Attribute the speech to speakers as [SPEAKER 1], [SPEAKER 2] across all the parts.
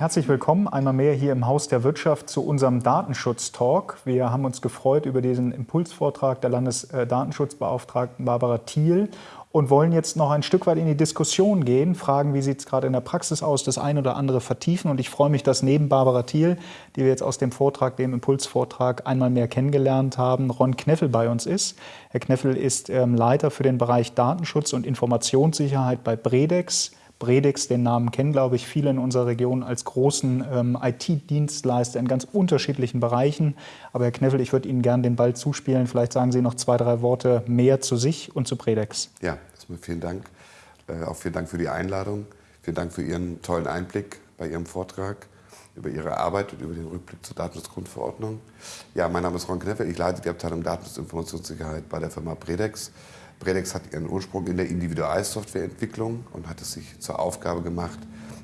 [SPEAKER 1] Herzlich willkommen einmal mehr hier im Haus der Wirtschaft zu unserem Datenschutz-Talk. Wir haben uns gefreut über diesen Impulsvortrag der Landesdatenschutzbeauftragten Barbara Thiel und wollen jetzt noch ein Stück weit in die Diskussion gehen, fragen, wie sieht es gerade in der Praxis aus, das eine oder andere vertiefen. Und ich freue mich, dass neben Barbara Thiel, die wir jetzt aus dem Vortrag, dem Impulsvortrag einmal mehr kennengelernt haben, Ron Kneffel bei uns ist. Herr Kneffel ist ähm, Leiter für den Bereich Datenschutz und Informationssicherheit bei Bredex. Bredex, den Namen kennen, glaube ich, viele in unserer Region als großen ähm, IT-Dienstleister in ganz unterschiedlichen Bereichen. Aber Herr Kneffel, ich würde Ihnen gerne den Ball zuspielen. Vielleicht sagen Sie noch zwei, drei Worte mehr zu sich und zu Bredex.
[SPEAKER 2] Ja, vielen Dank. Äh, auch vielen Dank für die Einladung. Vielen Dank für Ihren tollen Einblick bei Ihrem Vortrag über Ihre Arbeit und über den Rückblick zur Datenschutzgrundverordnung. Ja, mein Name ist Ron Kneffel. Ich leite die Abteilung Datenschutz und Informationssicherheit bei der Firma Bredex. Bredex hat ihren Ursprung in der Individualsoftwareentwicklung und hat es sich zur Aufgabe gemacht,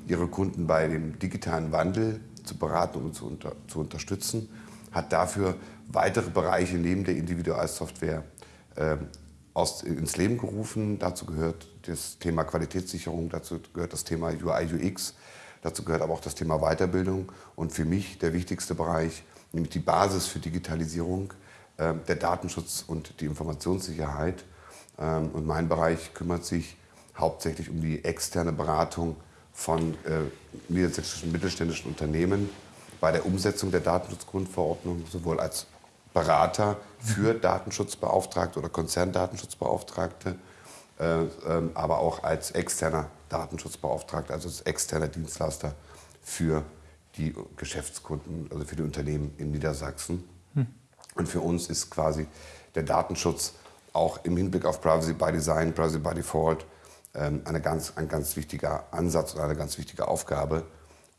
[SPEAKER 2] ihre Kunden bei dem digitalen Wandel zu beraten und zu, unter, zu unterstützen, hat dafür weitere Bereiche neben der Individualsoftware äh, aus, ins Leben gerufen. Dazu gehört das Thema Qualitätssicherung, dazu gehört das Thema UI, UX, dazu gehört aber auch das Thema Weiterbildung und für mich der wichtigste Bereich, nämlich die Basis für Digitalisierung, äh, der Datenschutz und die Informationssicherheit. Ähm, und mein Bereich kümmert sich hauptsächlich um die externe Beratung von äh, niedersächsischen mittelständischen Unternehmen bei der Umsetzung der Datenschutzgrundverordnung, sowohl als Berater für Datenschutzbeauftragte oder Konzerndatenschutzbeauftragte, äh, ähm, aber auch als externer Datenschutzbeauftragter, also als externer Dienstleister für die Geschäftskunden, also für die Unternehmen in Niedersachsen. Hm. Und für uns ist quasi der Datenschutz auch im Hinblick auf Privacy by Design, Privacy by Default ähm, eine ganz, ein ganz wichtiger Ansatz und eine ganz wichtige Aufgabe.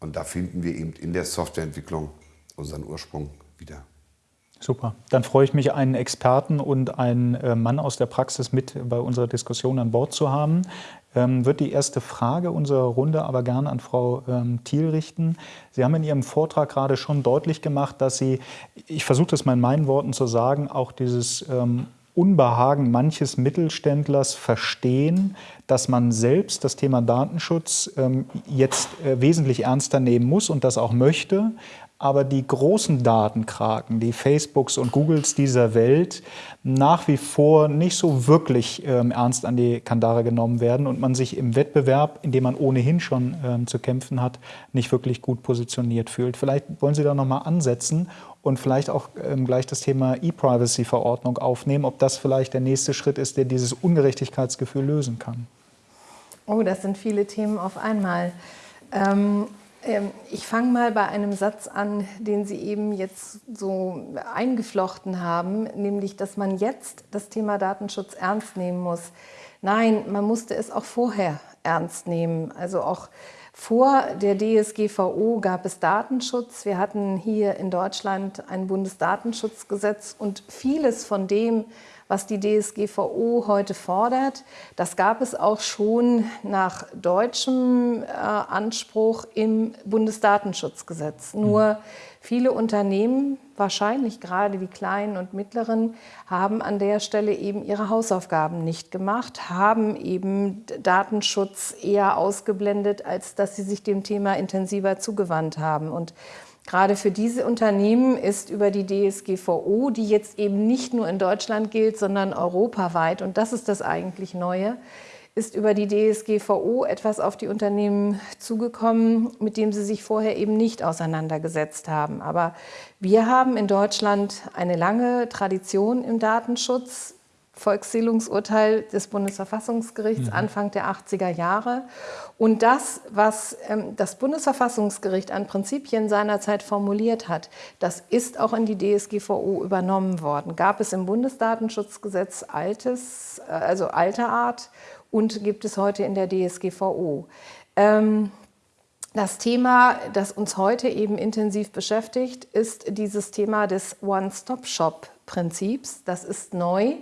[SPEAKER 2] Und da finden wir eben in der Softwareentwicklung unseren Ursprung wieder.
[SPEAKER 1] Super. Dann freue ich mich, einen Experten und einen äh, Mann aus der Praxis mit bei unserer Diskussion an Bord zu haben. Ähm, wird die erste Frage unserer Runde aber gerne an Frau ähm, Thiel richten. Sie haben in Ihrem Vortrag gerade schon deutlich gemacht, dass Sie, ich versuche das mal in meinen Worten zu sagen, auch dieses ähm, Unbehagen manches Mittelständlers verstehen, dass man selbst das Thema Datenschutz ähm, jetzt äh, wesentlich ernster nehmen muss und das auch möchte, aber die großen Datenkraken, die Facebooks und Googles dieser Welt, nach wie vor nicht so wirklich ähm, ernst an die Kandare genommen werden und man sich im Wettbewerb, in dem man ohnehin schon ähm, zu kämpfen hat, nicht wirklich gut positioniert fühlt. Vielleicht wollen Sie da nochmal ansetzen und vielleicht auch ähm, gleich das Thema E-Privacy-Verordnung aufnehmen, ob das vielleicht der nächste Schritt ist, der dieses Ungerechtigkeitsgefühl lösen kann.
[SPEAKER 3] Oh, das sind viele Themen auf einmal. Ähm, ähm, ich fange mal bei einem Satz an, den Sie eben jetzt so eingeflochten haben, nämlich, dass man jetzt das Thema Datenschutz ernst nehmen muss. Nein, man musste es auch vorher ernst nehmen. Also auch vor der DSGVO gab es Datenschutz. Wir hatten hier in Deutschland ein Bundesdatenschutzgesetz und vieles von dem, was die DSGVO heute fordert. Das gab es auch schon nach deutschem äh, Anspruch im Bundesdatenschutzgesetz. Mhm. Nur viele Unternehmen, wahrscheinlich gerade die kleinen und mittleren, haben an der Stelle eben ihre Hausaufgaben nicht gemacht, haben eben Datenschutz eher ausgeblendet, als dass sie sich dem Thema intensiver zugewandt haben. Und Gerade für diese Unternehmen ist über die DSGVO, die jetzt eben nicht nur in Deutschland gilt, sondern europaweit, und das ist das eigentlich Neue, ist über die DSGVO etwas auf die Unternehmen zugekommen, mit dem sie sich vorher eben nicht auseinandergesetzt haben. Aber wir haben in Deutschland eine lange Tradition im Datenschutz. Volkszählungsurteil des Bundesverfassungsgerichts mhm. Anfang der 80er Jahre. Und das, was ähm, das Bundesverfassungsgericht an Prinzipien seinerzeit formuliert hat, das ist auch in die DSGVO übernommen worden. Gab es im Bundesdatenschutzgesetz altes, äh, also alter Art und gibt es heute in der DSGVO. Ähm, das Thema, das uns heute eben intensiv beschäftigt, ist dieses Thema des One-Stop-Shop-Prinzips. Das ist neu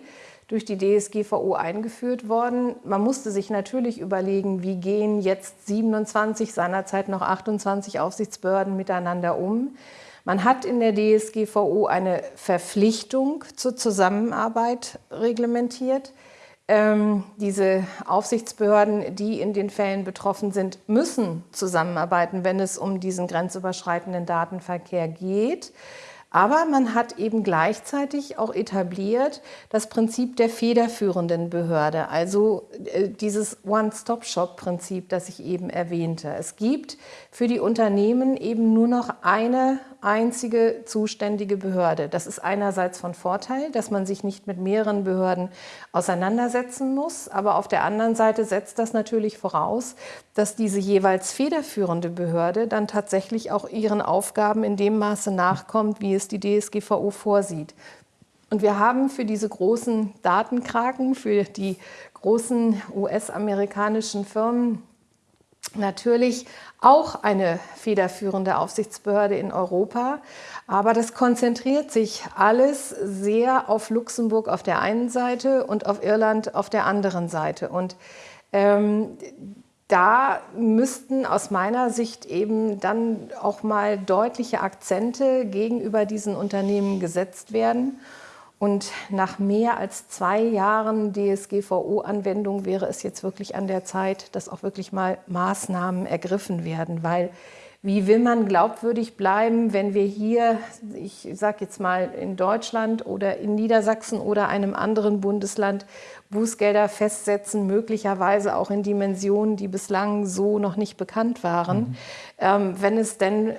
[SPEAKER 3] durch die DSGVO eingeführt worden. Man musste sich natürlich überlegen, wie gehen jetzt 27, seinerzeit noch 28 Aufsichtsbehörden miteinander um. Man hat in der DSGVO eine Verpflichtung zur Zusammenarbeit reglementiert. Ähm, diese Aufsichtsbehörden, die in den Fällen betroffen sind, müssen zusammenarbeiten, wenn es um diesen grenzüberschreitenden Datenverkehr geht. Aber man hat eben gleichzeitig auch etabliert das Prinzip der federführenden Behörde, also äh, dieses One-Stop-Shop-Prinzip, das ich eben erwähnte. Es gibt für die Unternehmen eben nur noch eine einzige zuständige Behörde. Das ist einerseits von Vorteil, dass man sich nicht mit mehreren Behörden auseinandersetzen muss, aber auf der anderen Seite setzt das natürlich voraus, dass diese jeweils federführende Behörde dann tatsächlich auch ihren Aufgaben in dem Maße nachkommt, wie es die DSGVO vorsieht. Und wir haben für diese großen Datenkraken, für die großen US-amerikanischen Firmen natürlich auch eine federführende Aufsichtsbehörde in Europa. Aber das konzentriert sich alles sehr auf Luxemburg auf der einen Seite und auf Irland auf der anderen Seite. Und ähm, da müssten aus meiner Sicht eben dann auch mal deutliche Akzente gegenüber diesen Unternehmen gesetzt werden. Und nach mehr als zwei Jahren DSGVO-Anwendung wäre es jetzt wirklich an der Zeit, dass auch wirklich mal Maßnahmen ergriffen werden, weil wie will man glaubwürdig bleiben, wenn wir hier, ich sage jetzt mal in Deutschland oder in Niedersachsen oder einem anderen Bundesland Bußgelder festsetzen, möglicherweise auch in Dimensionen, die bislang so noch nicht bekannt waren, mhm. ähm, wenn es denn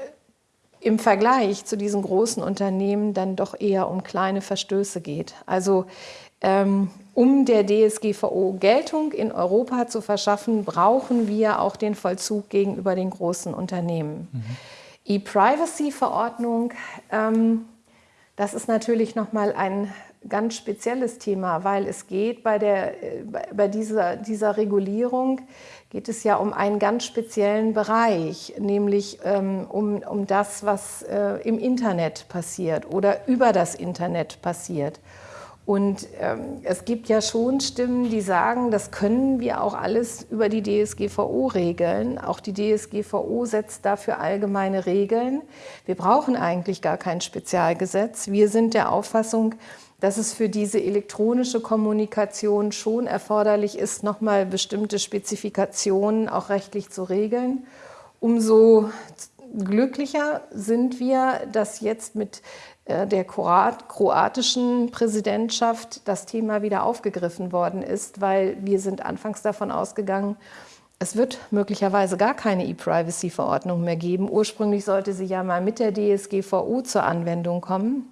[SPEAKER 3] im Vergleich zu diesen großen Unternehmen dann doch eher um kleine Verstöße geht. Also ähm, um der DSGVO Geltung in Europa zu verschaffen, brauchen wir auch den Vollzug gegenüber den großen Unternehmen. Mhm. E-Privacy-Verordnung, ähm, das ist natürlich nochmal ein ganz spezielles Thema, weil es geht bei, der, äh, bei dieser, dieser Regulierung geht es ja um einen ganz speziellen Bereich, nämlich ähm, um, um das, was äh, im Internet passiert oder über das Internet passiert. Und ähm, es gibt ja schon Stimmen, die sagen, das können wir auch alles über die DSGVO regeln. Auch die DSGVO setzt dafür allgemeine Regeln. Wir brauchen eigentlich gar kein Spezialgesetz. Wir sind der Auffassung, dass es für diese elektronische Kommunikation schon erforderlich ist, nochmal bestimmte Spezifikationen auch rechtlich zu regeln. Umso glücklicher sind wir, dass jetzt mit äh, der kroatischen Präsidentschaft das Thema wieder aufgegriffen worden ist, weil wir sind anfangs davon ausgegangen, es wird möglicherweise gar keine E-Privacy-Verordnung mehr geben. Ursprünglich sollte sie ja mal mit der DSGVO zur Anwendung kommen.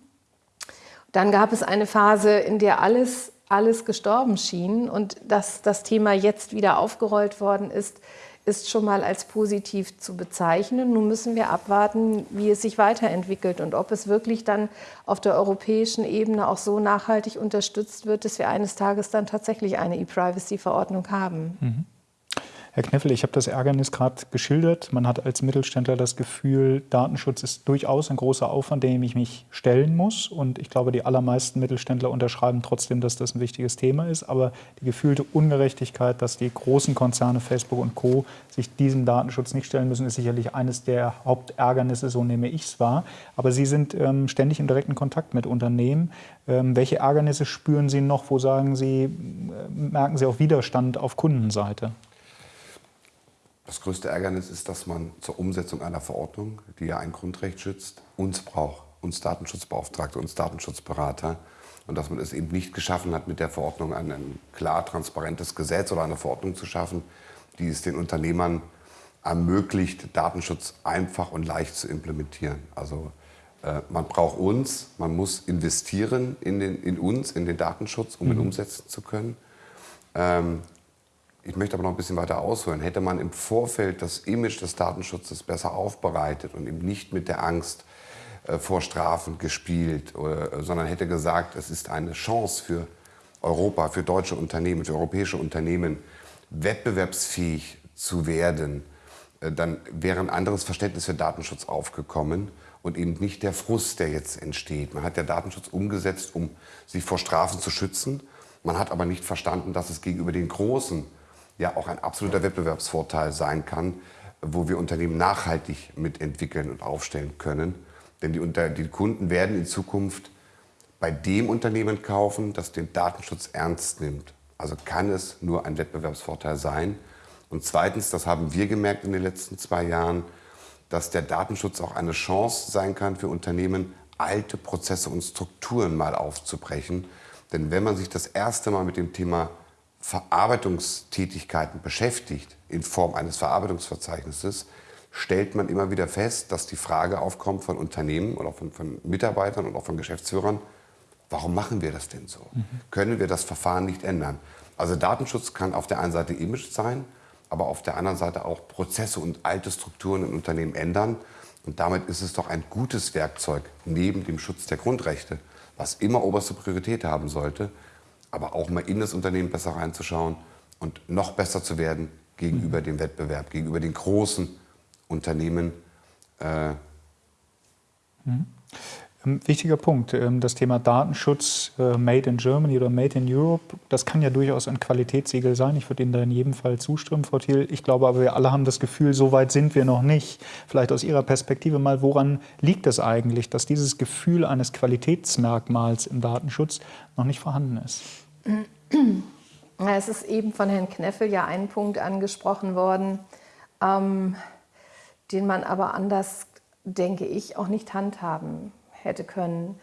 [SPEAKER 3] Dann gab es eine Phase, in der alles, alles gestorben schien und dass das Thema jetzt wieder aufgerollt worden ist, ist schon mal als positiv zu bezeichnen. Nun müssen wir abwarten, wie es sich weiterentwickelt und ob es wirklich dann auf der europäischen Ebene auch so nachhaltig unterstützt wird, dass wir eines Tages dann tatsächlich eine E-Privacy-Verordnung haben. Mhm.
[SPEAKER 1] Herr Kneffel, ich habe das Ärgernis gerade geschildert. Man hat als Mittelständler das Gefühl, Datenschutz ist durchaus ein großer Aufwand, dem ich mich stellen muss. Und ich glaube, die allermeisten Mittelständler unterschreiben trotzdem, dass das ein wichtiges Thema ist. Aber die gefühlte Ungerechtigkeit, dass die großen Konzerne Facebook und Co. sich diesem Datenschutz nicht stellen müssen, ist sicherlich eines der Hauptärgernisse, so nehme ich es wahr. Aber Sie sind ähm, ständig im direkten Kontakt mit Unternehmen. Ähm, welche Ärgernisse spüren Sie noch? Wo sagen Sie, äh, merken Sie auch Widerstand auf Kundenseite?
[SPEAKER 2] Das größte Ärgernis ist, dass man zur Umsetzung einer Verordnung, die ja ein Grundrecht schützt, uns braucht, uns Datenschutzbeauftragte, uns Datenschutzberater. Und dass man es eben nicht geschaffen hat, mit der Verordnung ein, ein klar transparentes Gesetz oder eine Verordnung zu schaffen, die es den Unternehmern ermöglicht, Datenschutz einfach und leicht zu implementieren. Also äh, man braucht uns, man muss investieren in, den, in uns, in den Datenschutz, um mhm. ihn umsetzen zu können. Ähm, ich möchte aber noch ein bisschen weiter ausholen. Hätte man im Vorfeld das Image des Datenschutzes besser aufbereitet und eben nicht mit der Angst äh, vor Strafen gespielt, äh, sondern hätte gesagt, es ist eine Chance für Europa, für deutsche Unternehmen, für europäische Unternehmen, wettbewerbsfähig zu werden, äh, dann wäre ein anderes Verständnis für Datenschutz aufgekommen und eben nicht der Frust, der jetzt entsteht. Man hat ja Datenschutz umgesetzt, um sich vor Strafen zu schützen. Man hat aber nicht verstanden, dass es gegenüber den großen ja auch ein absoluter Wettbewerbsvorteil sein kann, wo wir Unternehmen nachhaltig mitentwickeln und aufstellen können. Denn die, unter, die Kunden werden in Zukunft bei dem Unternehmen kaufen, das den Datenschutz ernst nimmt. Also kann es nur ein Wettbewerbsvorteil sein. Und zweitens, das haben wir gemerkt in den letzten zwei Jahren, dass der Datenschutz auch eine Chance sein kann für Unternehmen, alte Prozesse und Strukturen mal aufzubrechen. Denn wenn man sich das erste Mal mit dem Thema Verarbeitungstätigkeiten beschäftigt, in Form eines Verarbeitungsverzeichnisses, stellt man immer wieder fest, dass die Frage aufkommt von Unternehmen oder von, von Mitarbeitern und auch von Geschäftsführern, warum machen wir das denn so? Mhm. Können wir das Verfahren nicht ändern? Also Datenschutz kann auf der einen Seite Image sein, aber auf der anderen Seite auch Prozesse und alte Strukturen in Unternehmen ändern. Und damit ist es doch ein gutes Werkzeug neben dem Schutz der Grundrechte, was immer oberste Priorität haben sollte, aber auch mal in das Unternehmen besser reinzuschauen und noch besser zu werden gegenüber dem Wettbewerb, gegenüber den großen Unternehmen. Äh
[SPEAKER 1] mhm. Wichtiger Punkt, ähm, das Thema Datenschutz, äh, Made in Germany oder Made in Europe, das kann ja durchaus ein Qualitätssiegel sein. Ich würde Ihnen da in jedem Fall zustimmen, Frau Thiel. Ich glaube aber, wir alle haben das Gefühl, so weit sind wir noch nicht. Vielleicht aus Ihrer Perspektive mal, woran liegt es eigentlich, dass dieses Gefühl eines Qualitätsmerkmals im Datenschutz noch nicht vorhanden ist?
[SPEAKER 3] Es ist eben von Herrn Kneffel ja ein Punkt angesprochen worden, ähm, den man aber anders, denke ich, auch nicht handhaben hätte können.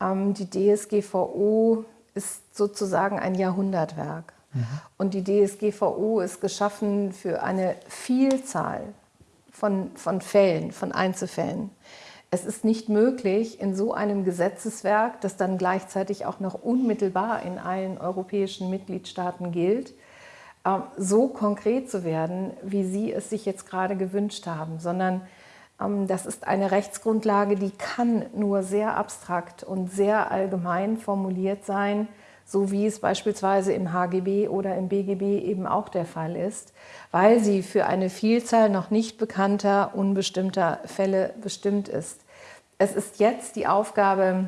[SPEAKER 3] Ähm, die DSGVO ist sozusagen ein Jahrhundertwerk. Mhm. Und die DSGVO ist geschaffen für eine Vielzahl von, von Fällen, von Einzelfällen. Es ist nicht möglich, in so einem Gesetzeswerk, das dann gleichzeitig auch noch unmittelbar in allen europäischen Mitgliedstaaten gilt, ähm, so konkret zu werden, wie Sie es sich jetzt gerade gewünscht haben, sondern das ist eine Rechtsgrundlage, die kann nur sehr abstrakt und sehr allgemein formuliert sein, so wie es beispielsweise im HGB oder im BGB eben auch der Fall ist, weil sie für eine Vielzahl noch nicht bekannter, unbestimmter Fälle bestimmt ist. Es ist jetzt die Aufgabe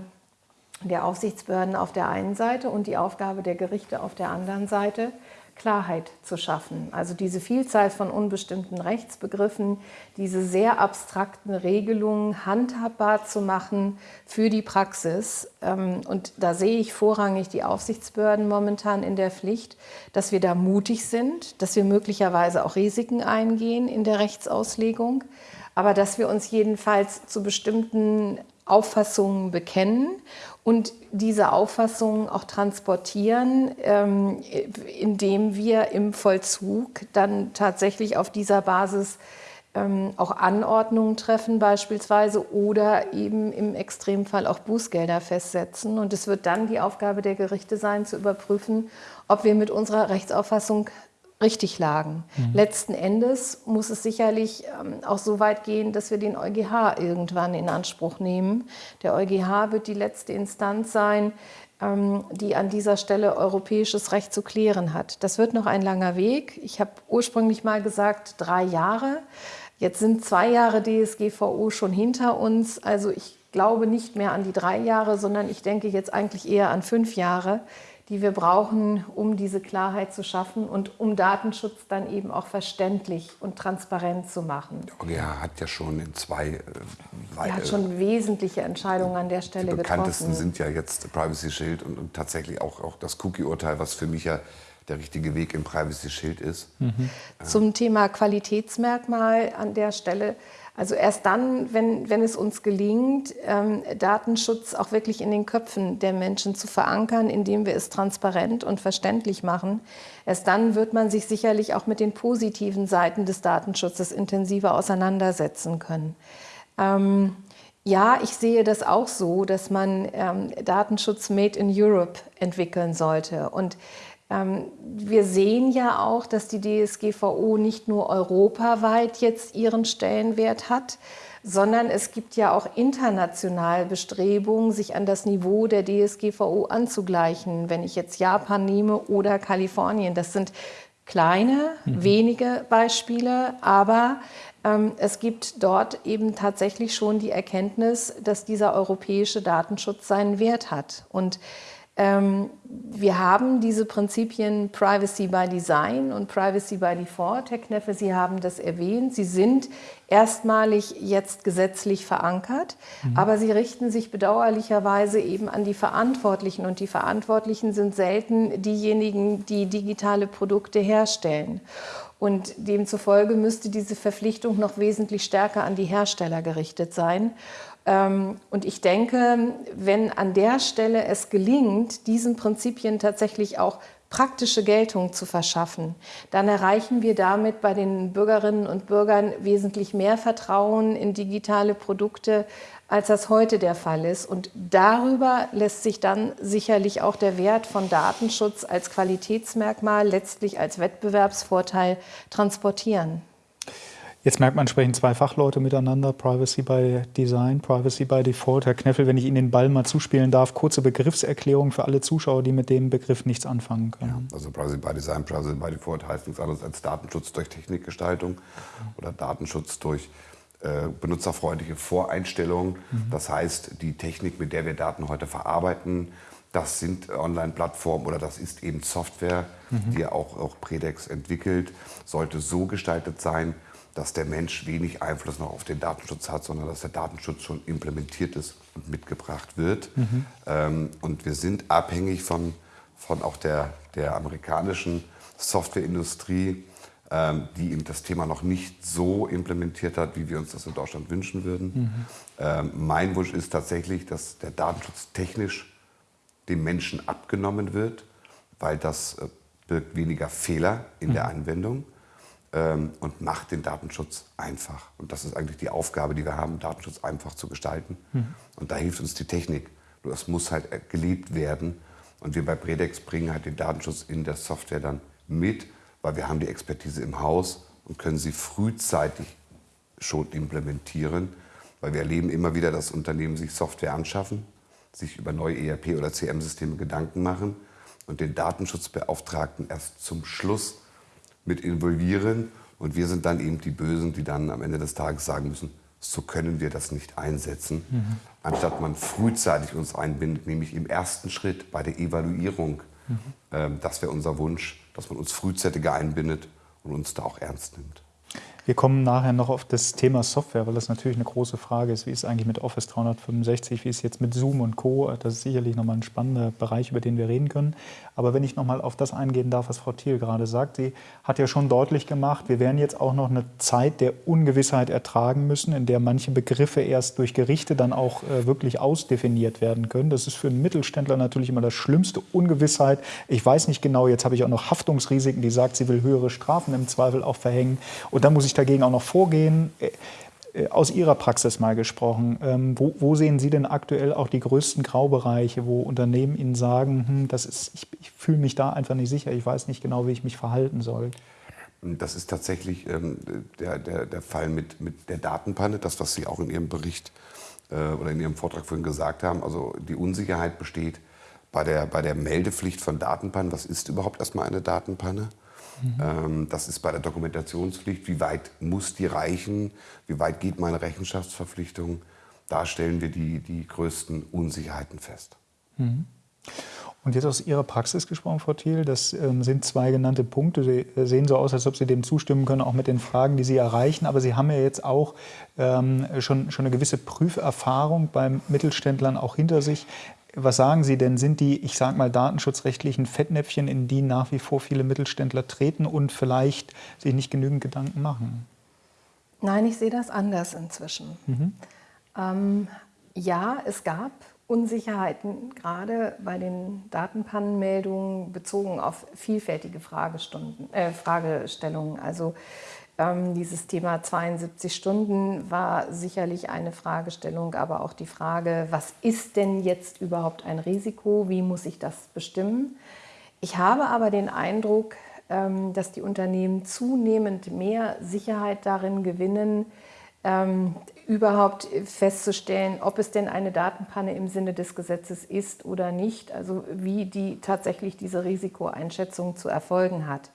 [SPEAKER 3] der Aufsichtsbehörden auf der einen Seite und die Aufgabe der Gerichte auf der anderen Seite, Klarheit zu schaffen. Also diese Vielzahl von unbestimmten Rechtsbegriffen, diese sehr abstrakten Regelungen handhabbar zu machen für die Praxis. Ähm, und da sehe ich vorrangig die Aufsichtsbehörden momentan in der Pflicht, dass wir da mutig sind, dass wir möglicherweise auch Risiken eingehen in der Rechtsauslegung, aber dass wir uns jedenfalls zu bestimmten Auffassungen bekennen und diese Auffassungen auch transportieren, ähm, indem wir im Vollzug dann tatsächlich auf dieser Basis ähm, auch Anordnungen treffen beispielsweise oder eben im Extremfall auch Bußgelder festsetzen. Und es wird dann die Aufgabe der Gerichte sein, zu überprüfen, ob wir mit unserer Rechtsauffassung richtig lagen. Mhm. Letzten Endes muss es sicherlich ähm, auch so weit gehen, dass wir den EuGH irgendwann in Anspruch nehmen. Der EuGH wird die letzte Instanz sein, ähm, die an dieser Stelle europäisches Recht zu klären hat. Das wird noch ein langer Weg. Ich habe ursprünglich mal gesagt, drei Jahre. Jetzt sind zwei Jahre DSGVO schon hinter uns. Also ich glaube nicht mehr an die drei Jahre, sondern ich denke jetzt eigentlich eher an fünf Jahre die wir brauchen, um diese Klarheit zu schaffen und um Datenschutz dann eben auch verständlich und transparent zu machen.
[SPEAKER 2] Der EuGH hat ja schon in zwei... Äh,
[SPEAKER 3] er hat schon wesentliche Entscheidungen an der Stelle getroffen.
[SPEAKER 2] Die bekanntesten getroffen. sind ja jetzt Privacy Shield und, und tatsächlich auch, auch das Cookie-Urteil, was für mich ja der richtige Weg im Privacy Shield ist. Mhm.
[SPEAKER 3] Zum Thema Qualitätsmerkmal an der Stelle also erst dann, wenn, wenn es uns gelingt, ähm, Datenschutz auch wirklich in den Köpfen der Menschen zu verankern, indem wir es transparent und verständlich machen, erst dann wird man sich sicherlich auch mit den positiven Seiten des Datenschutzes intensiver auseinandersetzen können. Ähm, ja, ich sehe das auch so, dass man ähm, Datenschutz Made in Europe entwickeln sollte. Und wir sehen ja auch, dass die DSGVO nicht nur europaweit jetzt ihren Stellenwert hat, sondern es gibt ja auch international Bestrebungen, sich an das Niveau der DSGVO anzugleichen. Wenn ich jetzt Japan nehme oder Kalifornien, das sind kleine, mhm. wenige Beispiele, aber ähm, es gibt dort eben tatsächlich schon die Erkenntnis, dass dieser europäische Datenschutz seinen Wert hat. Und Ähm, wir haben diese Prinzipien Privacy by Design und Privacy by Default. Herr Kneffe, Sie haben das erwähnt. Sie sind erstmalig jetzt gesetzlich verankert, mhm. aber sie richten sich bedauerlicherweise eben an die Verantwortlichen und die Verantwortlichen sind selten diejenigen, die digitale Produkte herstellen. Und demzufolge müsste diese Verpflichtung noch wesentlich stärker an die Hersteller gerichtet sein. Ähm, und ich denke, wenn an der Stelle es gelingt, diesen Prinzipien tatsächlich auch praktische Geltung zu verschaffen, dann erreichen wir damit bei den Bürgerinnen und Bürgern wesentlich mehr Vertrauen in digitale Produkte, als das heute der Fall ist. Und darüber lässt sich dann sicherlich auch der Wert von Datenschutz als Qualitätsmerkmal, letztlich als Wettbewerbsvorteil transportieren.
[SPEAKER 1] Jetzt merkt man, sprechen zwei Fachleute miteinander, Privacy by Design, Privacy by Default. Herr Kneffel, wenn ich Ihnen den Ball mal zuspielen darf, kurze Begriffserklärung für alle Zuschauer, die mit dem Begriff nichts anfangen können.
[SPEAKER 2] Ja, also Privacy by Design, Privacy by Default heißt nichts anderes als Datenschutz durch Technikgestaltung oder Datenschutz durch äh, benutzerfreundliche Voreinstellungen. Mhm. Das heißt, die Technik, mit der wir Daten heute verarbeiten, das sind Online-Plattformen oder das ist eben Software, mhm. die auch, auch Predex entwickelt, sollte so gestaltet sein, dass der Mensch wenig Einfluss noch auf den Datenschutz hat, sondern dass der Datenschutz schon implementiert ist und mitgebracht wird. Mhm. Ähm, und wir sind abhängig von, von auch der, der amerikanischen Softwareindustrie, ähm, die eben das Thema noch nicht so implementiert hat, wie wir uns das in Deutschland wünschen würden. Mhm. Ähm, mein Wunsch ist tatsächlich, dass der Datenschutz technisch dem Menschen abgenommen wird, weil das äh, birgt weniger Fehler in mhm. der Anwendung und macht den Datenschutz einfach. Und das ist eigentlich die Aufgabe, die wir haben, Datenschutz einfach zu gestalten. Mhm. Und da hilft uns die Technik. Nur das muss halt gelebt werden. Und wir bei Predex bringen halt den Datenschutz in der Software dann mit, weil wir haben die Expertise im Haus und können sie frühzeitig schon implementieren. Weil wir erleben immer wieder, dass Unternehmen sich Software anschaffen, sich über neue ERP- oder CM-Systeme Gedanken machen und den Datenschutzbeauftragten erst zum Schluss mit involvieren. Und wir sind dann eben die Bösen, die dann am Ende des Tages sagen müssen, so können wir das nicht einsetzen. Mhm. Anstatt man frühzeitig uns einbindet, nämlich im ersten Schritt bei der Evaluierung. Mhm. Ähm, das wäre unser Wunsch, dass man uns frühzeitiger einbindet und uns da auch ernst nimmt.
[SPEAKER 1] Wir kommen nachher noch auf das Thema Software, weil das natürlich eine große Frage ist. Wie ist es eigentlich mit Office 365? Wie ist es jetzt mit Zoom und Co.? Das ist sicherlich nochmal ein spannender Bereich, über den wir reden können. Aber wenn ich nochmal auf das eingehen darf, was Frau Thiel gerade sagt, sie hat ja schon deutlich gemacht, wir werden jetzt auch noch eine Zeit der Ungewissheit ertragen müssen, in der manche Begriffe erst durch Gerichte dann auch äh, wirklich ausdefiniert werden können. Das ist für einen Mittelständler natürlich immer das Schlimmste, Ungewissheit. Ich weiß nicht genau, jetzt habe ich auch noch Haftungsrisiken, die sagt, sie will höhere Strafen im Zweifel auch verhängen. Und dann muss ich ich dagegen auch noch vorgehen? Äh, äh, aus Ihrer Praxis mal gesprochen, ähm, wo, wo, sehen Sie denn aktuell auch die größten Graubereiche, wo Unternehmen Ihnen sagen, hm, das ist, ich, ich fühle mich da einfach nicht sicher, ich weiß nicht genau, wie ich mich verhalten soll?
[SPEAKER 2] Das ist tatsächlich ähm, der, der, der Fall mit, mit der Datenpanne, das, was Sie auch in Ihrem Bericht äh, oder in Ihrem Vortrag vorhin gesagt haben. Also die Unsicherheit besteht bei der, bei der Meldepflicht von Datenpannen. Was ist überhaupt erstmal eine Datenpanne? Mhm. Das ist bei der Dokumentationspflicht. Wie weit muss die reichen? Wie weit geht meine Rechenschaftsverpflichtung? Da stellen wir die, die größten Unsicherheiten fest.
[SPEAKER 1] Mhm. Und jetzt aus Ihrer Praxis gesprochen, Frau Thiel, das ähm, sind zwei genannte Punkte. Sie äh, sehen so aus, als ob Sie dem zustimmen können, auch mit den Fragen, die Sie erreichen. Aber Sie haben ja jetzt auch ähm, schon, schon eine gewisse Prüferfahrung beim Mittelständlern auch hinter sich. Was sagen Sie denn, sind die, ich sage mal, datenschutzrechtlichen Fettnäpfchen, in die nach wie vor viele Mittelständler treten und vielleicht sich nicht genügend Gedanken machen?
[SPEAKER 3] Nein, ich sehe das anders inzwischen. Mhm. Ähm, ja, es gab Unsicherheiten, gerade bei den Datenpannenmeldungen bezogen auf vielfältige äh, Fragestellungen. Also ähm, dieses Thema 72 Stunden war sicherlich eine Fragestellung, aber auch die Frage, was ist denn jetzt überhaupt ein Risiko? Wie muss ich das bestimmen? Ich habe aber den Eindruck, ähm, dass die Unternehmen zunehmend mehr Sicherheit darin gewinnen, ähm, überhaupt festzustellen, ob es denn eine Datenpanne im Sinne des Gesetzes ist oder nicht, also wie die tatsächlich diese Risikoeinschätzung zu erfolgen hat.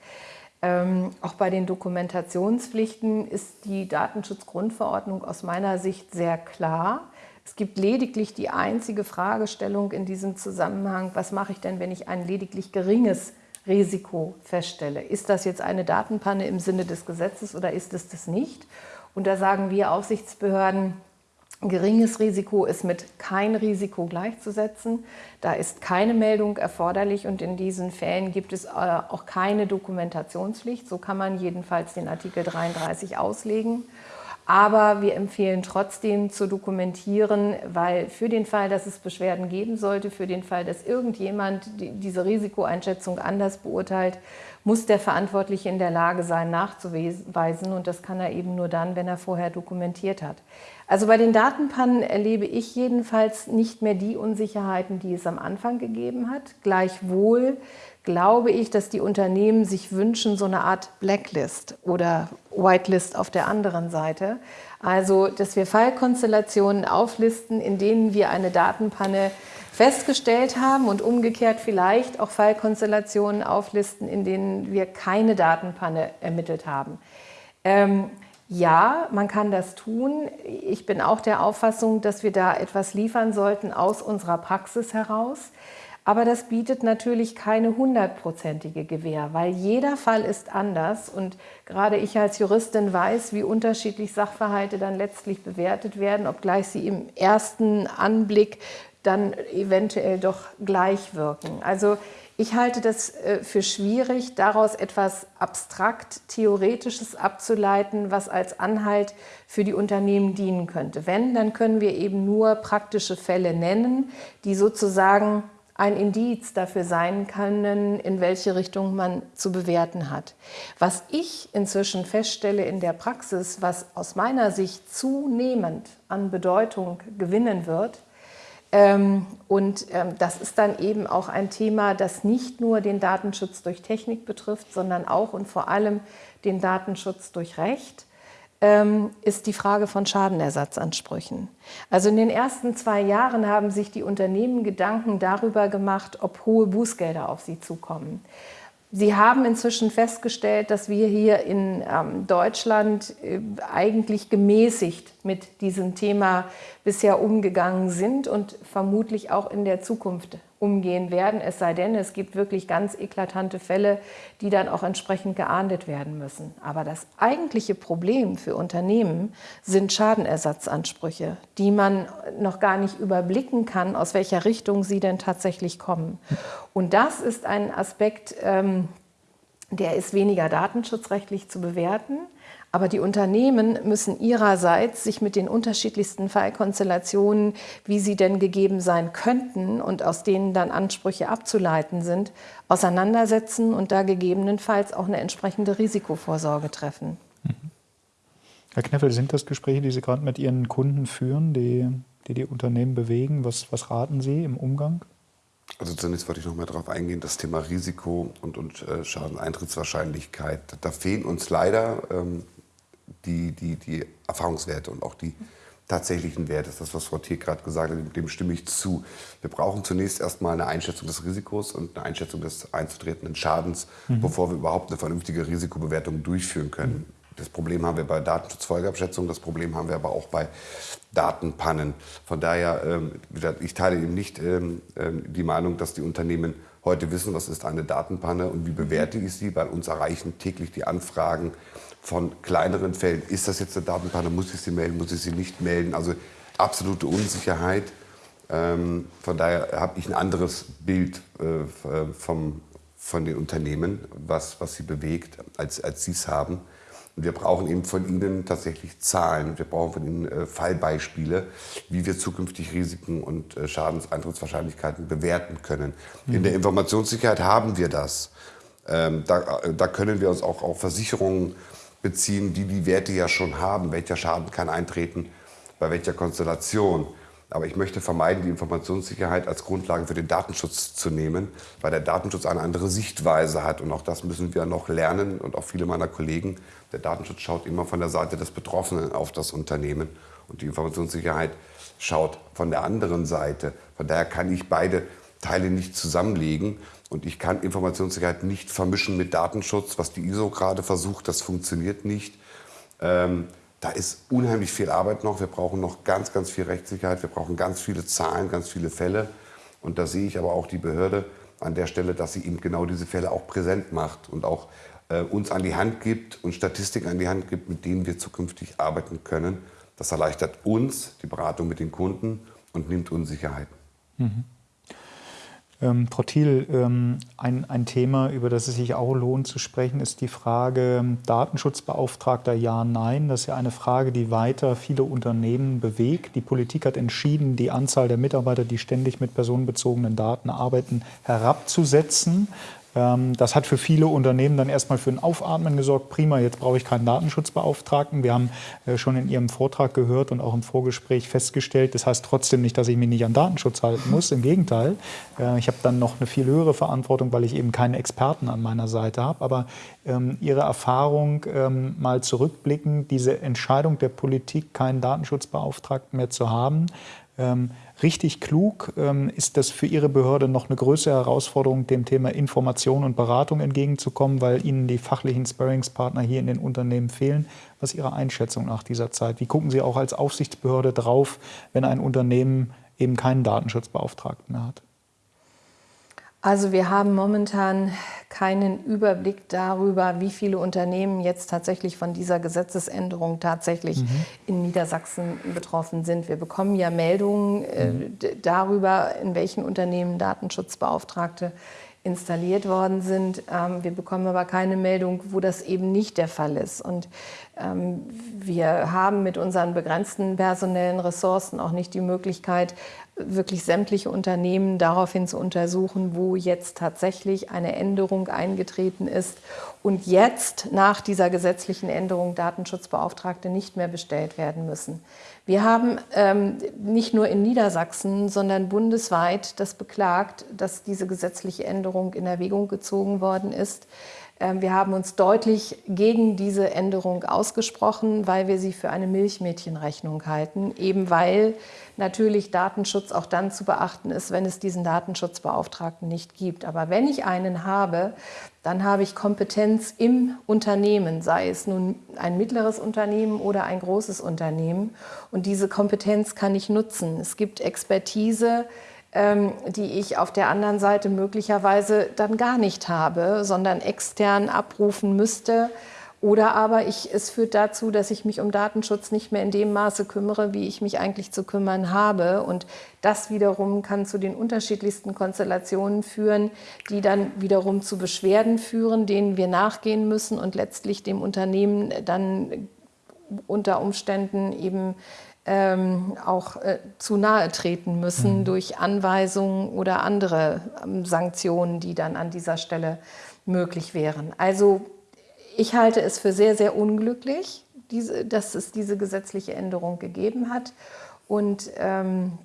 [SPEAKER 3] Ähm, auch bei den Dokumentationspflichten ist die Datenschutzgrundverordnung aus meiner Sicht sehr klar. Es gibt lediglich die einzige Fragestellung in diesem Zusammenhang, was mache ich denn, wenn ich ein lediglich geringes Risiko feststelle? Ist das jetzt eine Datenpanne im Sinne des Gesetzes oder ist es das nicht? Und da sagen wir Aufsichtsbehörden, Geringes Risiko ist mit kein Risiko gleichzusetzen. Da ist keine Meldung erforderlich und in diesen Fällen gibt es äh, auch keine Dokumentationspflicht. So kann man jedenfalls den Artikel 33 auslegen. Aber wir empfehlen trotzdem zu dokumentieren, weil für den Fall, dass es Beschwerden geben sollte, für den Fall, dass irgendjemand diese Risikoeinschätzung anders beurteilt, muss der Verantwortliche in der Lage sein, nachzuweisen. Und das kann er eben nur dann, wenn er vorher dokumentiert hat. Also bei den Datenpannen erlebe ich jedenfalls nicht mehr die Unsicherheiten, die es am Anfang gegeben hat. Gleichwohl glaube ich, dass die Unternehmen sich wünschen, so eine Art Blacklist oder Whitelist auf der anderen Seite. Also, dass wir Fallkonstellationen auflisten, in denen wir eine Datenpanne festgestellt haben und umgekehrt vielleicht auch Fallkonstellationen auflisten, in denen wir keine Datenpanne ermittelt haben. Ähm, ja, man kann das tun. Ich bin auch der Auffassung, dass wir da etwas liefern sollten aus unserer Praxis heraus. Aber das bietet natürlich keine hundertprozentige Gewähr, weil jeder Fall ist anders und gerade ich als Juristin weiß, wie unterschiedlich Sachverhalte dann letztlich bewertet werden, obgleich sie im ersten Anblick dann eventuell doch gleich wirken. Also ich halte das äh, für schwierig, daraus etwas abstrakt Theoretisches abzuleiten, was als Anhalt für die Unternehmen dienen könnte. Wenn, dann können wir eben nur praktische Fälle nennen, die sozusagen ein Indiz dafür sein können, in welche Richtung man zu bewerten hat. Was ich inzwischen feststelle in der Praxis, was aus meiner Sicht zunehmend an Bedeutung gewinnen wird, und ähm, das ist dann eben auch ein Thema, das nicht nur den Datenschutz durch Technik betrifft, sondern auch und vor allem den Datenschutz durch Recht ähm, ist die Frage von Schadenersatzansprüchen. Also in den ersten zwei Jahren haben sich die Unternehmen Gedanken darüber gemacht, ob hohe Bußgelder auf sie zukommen. Sie haben inzwischen festgestellt, dass wir hier in ähm, Deutschland äh, eigentlich gemäßigt mit diesem Thema bisher umgegangen sind und vermutlich auch in der Zukunft umgehen werden, es sei denn, es gibt wirklich ganz eklatante Fälle, die dann auch entsprechend geahndet werden müssen. Aber das eigentliche Problem für Unternehmen sind Schadenersatzansprüche, die man noch gar nicht überblicken kann, aus welcher Richtung sie denn tatsächlich kommen. Und das ist ein Aspekt, ähm, der ist weniger datenschutzrechtlich zu bewerten, aber die Unternehmen müssen ihrerseits sich mit den unterschiedlichsten Fallkonstellationen, wie sie denn gegeben sein könnten und aus denen dann Ansprüche abzuleiten sind, auseinandersetzen und da gegebenenfalls auch eine entsprechende Risikovorsorge treffen. Mhm.
[SPEAKER 1] Herr Kneffel, sind das Gespräche, die Sie gerade mit Ihren Kunden führen, die die, die Unternehmen bewegen? Was, was raten Sie im Umgang?
[SPEAKER 2] Also zunächst wollte ich noch mal darauf eingehen, das Thema Risiko und, und äh, Schadeneintrittswahrscheinlichkeit. Da fehlen uns leider ähm, die, die, die Erfahrungswerte und auch die tatsächlichen Werte. Das ist das, was Frau Thiel gerade gesagt hat, dem stimme ich zu. Wir brauchen zunächst erstmal eine Einschätzung des Risikos und eine Einschätzung des einzutretenden Schadens, mhm. bevor wir überhaupt eine vernünftige Risikobewertung durchführen können. Das Problem haben wir bei Datenschutzfolgeabschätzung, das Problem haben wir aber auch bei Datenpannen. Von daher, ähm, ich teile eben nicht ähm, ähm, die Meinung, dass die Unternehmen heute wissen, was ist eine Datenpanne und wie bewerte ich sie, weil uns erreichen täglich die Anfragen von kleineren Fällen. Ist das jetzt eine Datenpanne? Muss ich sie melden? Muss ich sie nicht melden? Also absolute Unsicherheit. Ähm, von daher habe ich ein anderes Bild äh, vom, von den Unternehmen, was, was sie bewegt, als, als sie es haben. Und wir brauchen eben von Ihnen tatsächlich Zahlen. Wir brauchen von Ihnen äh, Fallbeispiele, wie wir zukünftig Risiken und äh, Schadenseintrittswahrscheinlichkeiten bewerten können. Mhm. In der Informationssicherheit haben wir das. Ähm, da, äh, da können wir uns auch auf Versicherungen beziehen, die die Werte ja schon haben. Welcher Schaden kann eintreten, bei welcher Konstellation. Aber ich möchte vermeiden, die Informationssicherheit als Grundlage für den Datenschutz zu nehmen, weil der Datenschutz eine andere Sichtweise hat. Und auch das müssen wir noch lernen und auch viele meiner Kollegen. Der Datenschutz schaut immer von der Seite des Betroffenen auf das Unternehmen und die Informationssicherheit schaut von der anderen Seite. Von daher kann ich beide Teile nicht zusammenlegen. Und ich kann Informationssicherheit nicht vermischen mit Datenschutz, was die ISO gerade versucht. Das funktioniert nicht. Ähm, da ist unheimlich viel Arbeit noch. Wir brauchen noch ganz, ganz viel Rechtssicherheit. Wir brauchen ganz viele Zahlen, ganz viele Fälle. Und da sehe ich aber auch die Behörde an der Stelle, dass sie eben genau diese Fälle auch präsent macht und auch äh, uns an die Hand gibt und Statistiken an die Hand gibt, mit denen wir zukünftig arbeiten können. Das erleichtert uns die Beratung mit den Kunden und nimmt Unsicherheiten. Mhm.
[SPEAKER 1] Ähm, Frau Thiel, ähm, ein, ein Thema, über das es sich auch lohnt zu sprechen, ist die Frage ähm, Datenschutzbeauftragter ja, nein. Das ist ja eine Frage, die weiter viele Unternehmen bewegt. Die Politik hat entschieden, die Anzahl der Mitarbeiter, die ständig mit personenbezogenen Daten arbeiten, herabzusetzen. Ähm, das hat für viele Unternehmen dann erstmal für ein Aufatmen gesorgt. Prima, jetzt brauche ich keinen Datenschutzbeauftragten. Wir haben äh, schon in Ihrem Vortrag gehört und auch im Vorgespräch festgestellt, das heißt trotzdem nicht, dass ich mich nicht an Datenschutz halten muss. Im Gegenteil, äh, ich habe dann noch eine viel höhere Verantwortung, weil ich eben keinen Experten an meiner Seite habe. Aber ähm, Ihre Erfahrung ähm, mal zurückblicken, diese Entscheidung der Politik, keinen Datenschutzbeauftragten mehr zu haben, richtig klug? Ähm, ist das für Ihre Behörde noch eine größere Herausforderung, dem Thema Information und Beratung entgegenzukommen, weil Ihnen die fachlichen Sparringspartner hier in den Unternehmen fehlen? Was ist Ihre Einschätzung nach dieser Zeit? Wie gucken Sie auch als Aufsichtsbehörde drauf, wenn ein Unternehmen eben keinen Datenschutzbeauftragten mehr hat?
[SPEAKER 3] Also wir haben momentan keinen Überblick darüber, wie viele Unternehmen jetzt tatsächlich von dieser Gesetzesänderung tatsächlich mhm. in Niedersachsen betroffen sind. Wir bekommen ja Meldungen äh, mhm. darüber, in welchen Unternehmen Datenschutzbeauftragte installiert worden sind. Ähm, wir bekommen aber keine Meldung, wo das eben nicht der Fall ist. Und wir haben mit unseren begrenzten personellen Ressourcen auch nicht die Möglichkeit, wirklich sämtliche Unternehmen daraufhin zu untersuchen, wo jetzt tatsächlich eine Änderung eingetreten ist und jetzt nach dieser gesetzlichen Änderung Datenschutzbeauftragte nicht mehr bestellt werden müssen. Wir haben ähm, nicht nur in Niedersachsen, sondern bundesweit das beklagt, dass diese gesetzliche Änderung in Erwägung gezogen worden ist. Ähm, wir haben uns deutlich gegen diese Änderung ausgesprochen, weil wir sie für eine Milchmädchenrechnung halten, eben weil natürlich Datenschutz auch dann zu beachten ist, wenn es diesen Datenschutzbeauftragten nicht gibt. Aber wenn ich einen habe, dann habe ich Kompetenz im Unternehmen, sei es nun ein mittleres Unternehmen oder ein großes Unternehmen. Und diese Kompetenz kann ich nutzen. Es gibt Expertise, ähm, die ich auf der anderen Seite möglicherweise dann gar nicht habe, sondern extern abrufen müsste. Oder aber ich, es führt dazu, dass ich mich um Datenschutz nicht mehr in dem Maße kümmere, wie ich mich eigentlich zu kümmern habe. Und das wiederum kann zu den unterschiedlichsten Konstellationen führen, die dann wiederum zu Beschwerden führen, denen wir nachgehen müssen und letztlich dem Unternehmen dann unter Umständen eben ähm, auch äh, zu nahe treten müssen mhm. durch Anweisungen oder andere ähm, Sanktionen, die dann an dieser Stelle möglich wären. Also ich halte es für sehr, sehr unglücklich, diese, dass es diese gesetzliche Änderung gegeben hat. Und ähm,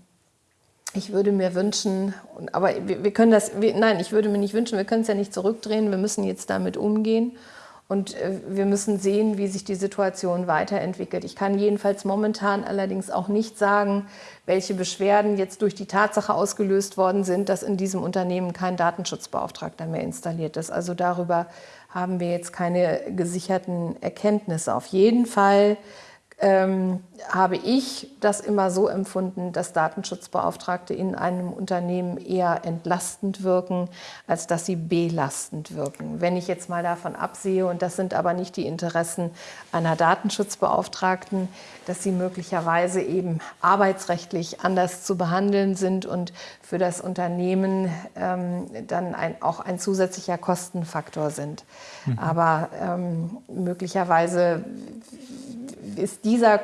[SPEAKER 3] ich würde mir wünschen, aber wir, wir können das, wir, nein, ich würde mir nicht wünschen, wir können es ja nicht zurückdrehen, wir müssen jetzt damit umgehen. Und äh, wir müssen sehen, wie sich die Situation weiterentwickelt. Ich kann jedenfalls momentan allerdings auch nicht sagen, welche Beschwerden jetzt durch die Tatsache ausgelöst worden sind, dass in diesem Unternehmen kein Datenschutzbeauftragter mehr installiert ist. Also darüber haben wir jetzt keine gesicherten Erkenntnisse. Auf jeden Fall ähm, habe ich das immer so empfunden, dass Datenschutzbeauftragte in einem Unternehmen eher entlastend wirken, als dass sie belastend wirken. Wenn ich jetzt mal davon absehe, und das sind aber nicht die Interessen einer Datenschutzbeauftragten, dass sie möglicherweise eben arbeitsrechtlich anders zu behandeln sind und für das Unternehmen ähm, dann ein, auch ein zusätzlicher Kostenfaktor sind. Mhm. Aber ähm, möglicherweise ist dieser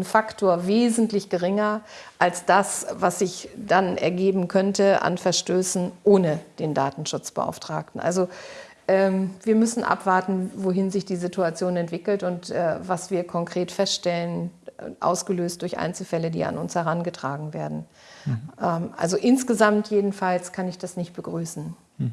[SPEAKER 3] Kostenfaktor wesentlich geringer als das, was sich dann ergeben könnte an Verstößen ohne den Datenschutzbeauftragten. Also ähm, wir müssen abwarten, wohin sich die Situation entwickelt und äh, was wir konkret feststellen, ausgelöst durch Einzelfälle, die an uns herangetragen werden. Mhm. Ähm, also insgesamt jedenfalls kann ich das nicht begrüßen. Mhm.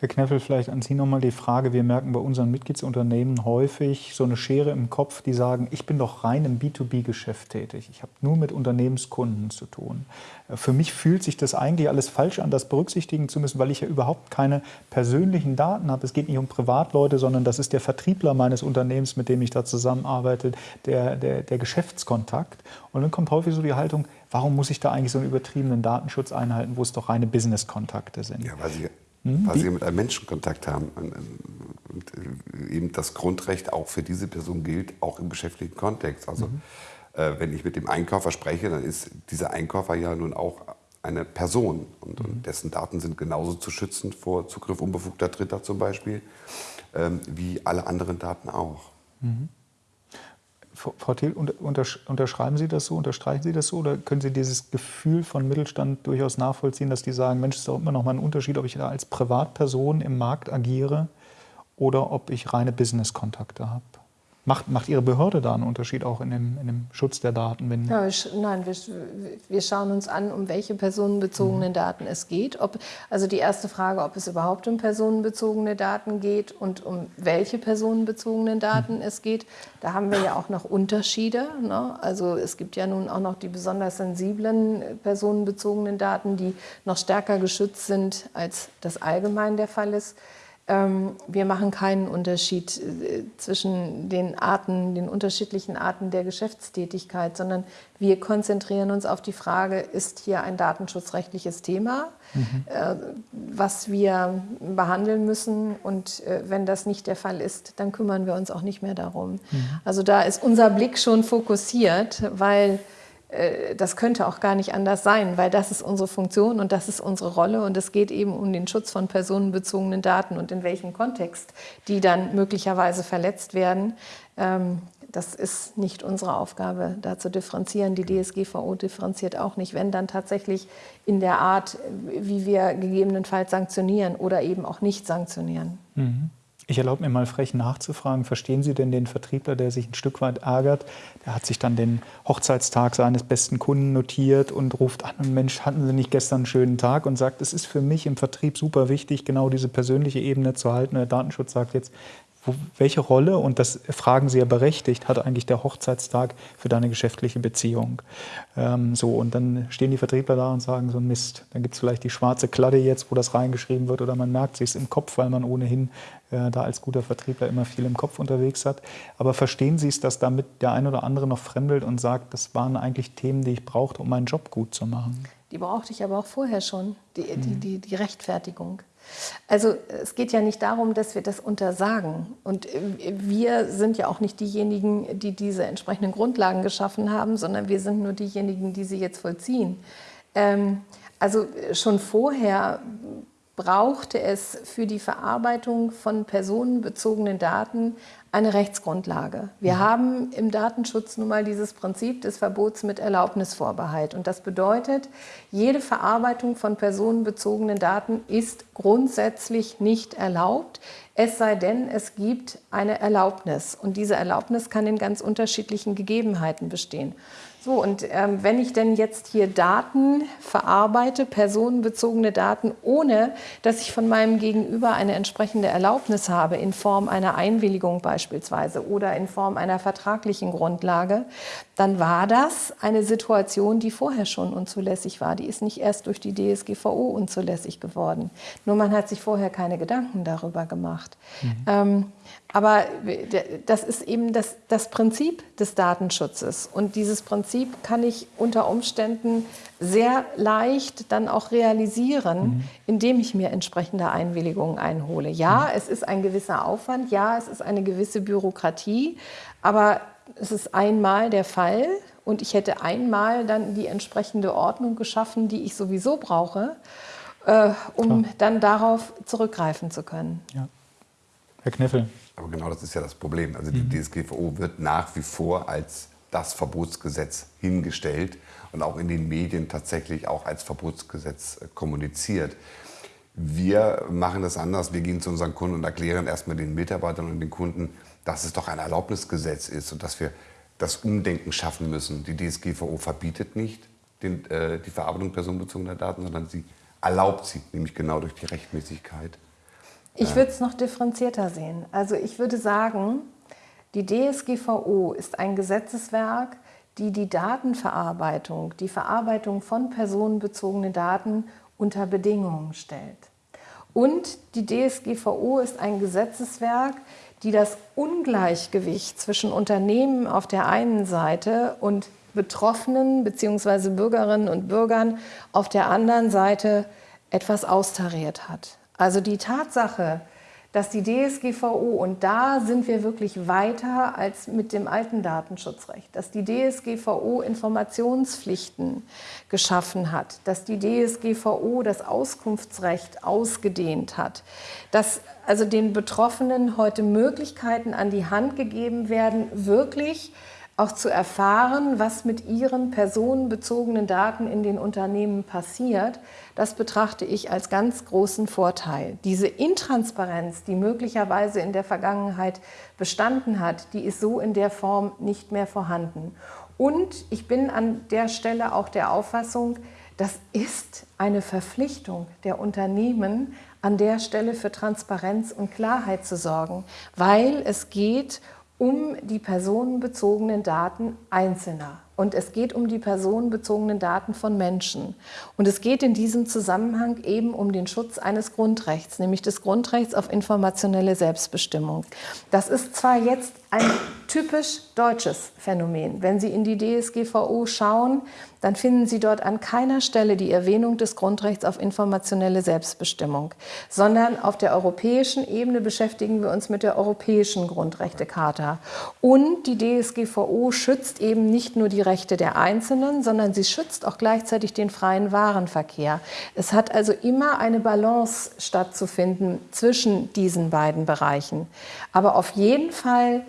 [SPEAKER 1] Herr Kneffel, vielleicht an Sie nochmal die Frage. Wir merken bei unseren Mitgliedsunternehmen häufig so eine Schere im Kopf, die sagen, ich bin doch rein im B2B-Geschäft tätig. Ich habe nur mit Unternehmenskunden zu tun. Äh, für mich fühlt sich das eigentlich alles falsch an, das berücksichtigen zu müssen, weil ich ja überhaupt keine persönlichen Daten habe. Es geht nicht um Privatleute, sondern das ist der Vertriebler meines Unternehmens, mit dem ich da zusammenarbeite, der, der, der Geschäftskontakt. Und dann kommt häufig so die Haltung, warum muss ich da eigentlich so einen übertriebenen Datenschutz einhalten, wo es doch reine Business-Kontakte sind?
[SPEAKER 2] Ja, weil Sie? Weil sie mit einem Menschen Kontakt haben. Und, äh, eben das Grundrecht auch für diese Person gilt, auch im geschäftlichen Kontext. Also mhm. äh, wenn ich mit dem Einkäufer spreche, dann ist dieser Einkäufer ja nun auch eine Person und, mhm. und dessen Daten sind genauso zu schützen vor Zugriff unbefugter Dritter zum Beispiel, ähm, wie alle anderen Daten auch. Mhm.
[SPEAKER 1] Frau Thiel, unterschreiben Sie das so, unterstreichen Sie das so oder können Sie dieses Gefühl von Mittelstand durchaus nachvollziehen, dass die sagen, Mensch, es ist doch immer noch mal ein Unterschied, ob ich da als Privatperson im Markt agiere oder ob ich reine Business-Kontakte habe? Macht, macht Ihre Behörde da einen Unterschied auch in dem, in dem Schutz der Daten?
[SPEAKER 3] Wenn ja, nein, wir, wir, schauen uns an, um welche personenbezogenen mhm. Daten es geht. Ob, also die erste Frage, ob es überhaupt um personenbezogene Daten geht und um welche personenbezogenen Daten mhm. es geht. Da haben wir ja auch noch Unterschiede. Ne? Also es gibt ja nun auch noch die besonders sensiblen personenbezogenen Daten, die noch stärker geschützt sind, als das allgemein der Fall ist. Ähm, wir machen keinen Unterschied äh, zwischen den Arten, den unterschiedlichen Arten der Geschäftstätigkeit, sondern wir konzentrieren uns auf die Frage, ist hier ein datenschutzrechtliches Thema, mhm. Äh, was wir behandeln müssen. Und äh, wenn das nicht der Fall ist, dann kümmern wir uns auch nicht mehr darum. Mhm. Also da ist unser Blick schon fokussiert, weil das könnte auch gar nicht anders sein, weil das ist unsere Funktion und das ist unsere Rolle und es geht eben um den Schutz von personenbezogenen Daten und in welchem Kontext die dann möglicherweise verletzt werden. Ähm, das ist nicht unsere Aufgabe, da zu differenzieren. Die DSGVO differenziert auch nicht, wenn dann tatsächlich in der Art, wie wir gegebenenfalls sanktionieren oder eben auch nicht sanktionieren. Mhm.
[SPEAKER 1] Ich erlaube mir mal frech nachzufragen, verstehen Sie denn den Vertriebler, der sich ein Stück weit ärgert? Der hat sich dann den Hochzeitstag seines besten Kunden notiert und ruft an und Mensch, hatten Sie nicht gestern einen schönen Tag? Und sagt, es ist für mich im Vertrieb super wichtig, genau diese persönliche Ebene zu halten. Der Datenschutz sagt jetzt, wo, welche Rolle, und das fragen Sie ja berechtigt, hat eigentlich der Hochzeitstag für deine geschäftliche Beziehung? Ähm, so, und dann stehen die Vertriebler da und sagen so Mist, dann gibt es vielleicht die schwarze Kladde jetzt, wo das reingeschrieben wird, oder man merkt sich im Kopf, weil man ohnehin äh, da als guter Vertriebler immer viel im Kopf unterwegs hat. Aber verstehen Sie es, dass damit der ein oder andere noch fremdelt und sagt, das waren eigentlich Themen, die ich brauchte, um meinen Job gut zu machen?
[SPEAKER 3] Die brauchte ich aber auch vorher schon, die, die, mhm. die, die Rechtfertigung. Also es geht ja nicht darum, dass wir das untersagen. Und äh, wir sind ja auch nicht diejenigen, die diese entsprechenden Grundlagen geschaffen haben, sondern wir sind nur diejenigen, die sie jetzt vollziehen. Ähm, also schon vorher brauchte es für die Verarbeitung von personenbezogenen Daten eine Rechtsgrundlage. Wir mhm. haben im Datenschutz nun mal dieses Prinzip des Verbots mit Erlaubnisvorbehalt. Und das bedeutet, jede Verarbeitung von personenbezogenen Daten ist grundsätzlich nicht erlaubt, es sei denn, es gibt eine Erlaubnis. Und diese Erlaubnis kann in ganz unterschiedlichen Gegebenheiten bestehen. So, und ähm, wenn ich denn jetzt hier Daten verarbeite, personenbezogene Daten, ohne dass ich von meinem Gegenüber eine entsprechende Erlaubnis habe, in Form einer Einwilligung beispielsweise oder in Form einer vertraglichen Grundlage, dann war das eine Situation, die vorher schon unzulässig war. Die ist nicht erst durch die DSGVO unzulässig geworden. Nur man hat sich vorher keine Gedanken darüber gemacht. Mhm. Ähm, aber das ist eben das, das Prinzip des Datenschutzes. Und dieses Prinzip kann ich unter Umständen sehr leicht dann auch realisieren, mhm. indem ich mir entsprechende Einwilligungen einhole. Ja, mhm. es ist ein gewisser Aufwand, ja, es ist eine gewisse Bürokratie, aber es ist einmal der Fall und ich hätte einmal dann die entsprechende Ordnung geschaffen, die ich sowieso brauche, äh, um Klar. dann darauf zurückgreifen zu können. Ja.
[SPEAKER 1] Herr Kniffel.
[SPEAKER 2] Aber genau das ist ja das Problem. Also die mhm. DSGVO wird nach wie vor als das Verbotsgesetz hingestellt und auch in den Medien tatsächlich auch als Verbotsgesetz äh, kommuniziert. Wir machen das anders. Wir gehen zu unseren Kunden und erklären erstmal den Mitarbeitern und den Kunden, dass es doch ein Erlaubnisgesetz ist und dass wir das Umdenken schaffen müssen. Die DSGVO verbietet nicht den, äh, die Verarbeitung personenbezogener Daten, sondern sie erlaubt sie, nämlich genau durch die Rechtmäßigkeit.
[SPEAKER 3] Ich würde es noch differenzierter sehen. Also ich würde sagen, die DSGVO ist ein Gesetzeswerk, die die Datenverarbeitung, die Verarbeitung von personenbezogenen Daten unter Bedingungen stellt. Und die DSGVO ist ein Gesetzeswerk, die das Ungleichgewicht zwischen Unternehmen auf der einen Seite und Betroffenen bzw. Bürgerinnen und Bürgern auf der anderen Seite etwas austariert hat. Also die Tatsache, dass die DSGVO, und da sind wir wirklich weiter als mit dem alten Datenschutzrecht, dass die DSGVO Informationspflichten geschaffen hat, dass die DSGVO das Auskunftsrecht ausgedehnt hat, dass also den Betroffenen heute Möglichkeiten an die Hand gegeben werden, wirklich auch zu erfahren, was mit ihren personenbezogenen Daten in den Unternehmen passiert, das betrachte ich als ganz großen Vorteil. Diese Intransparenz, die möglicherweise in der Vergangenheit bestanden hat, die ist so in der Form nicht mehr vorhanden. Und ich bin an der Stelle auch der Auffassung, das ist eine Verpflichtung der Unternehmen, an der Stelle für Transparenz und Klarheit zu sorgen, weil es geht um um die personenbezogenen Daten Einzelner. Und es geht um die personenbezogenen Daten von Menschen. Und es geht in diesem Zusammenhang eben um den Schutz eines Grundrechts, nämlich des Grundrechts auf informationelle Selbstbestimmung. Das ist zwar jetzt ein typisch deutsches Phänomen. Wenn Sie in die DSGVO schauen, dann finden Sie dort an keiner Stelle die Erwähnung des Grundrechts auf informationelle Selbstbestimmung, sondern auf der europäischen Ebene beschäftigen wir uns mit der europäischen Grundrechtecharta. Und die DSGVO schützt eben nicht nur die Rechte der Einzelnen, sondern sie schützt auch gleichzeitig den freien Warenverkehr. Es hat also immer eine Balance stattzufinden zwischen diesen beiden Bereichen. Aber auf jeden Fall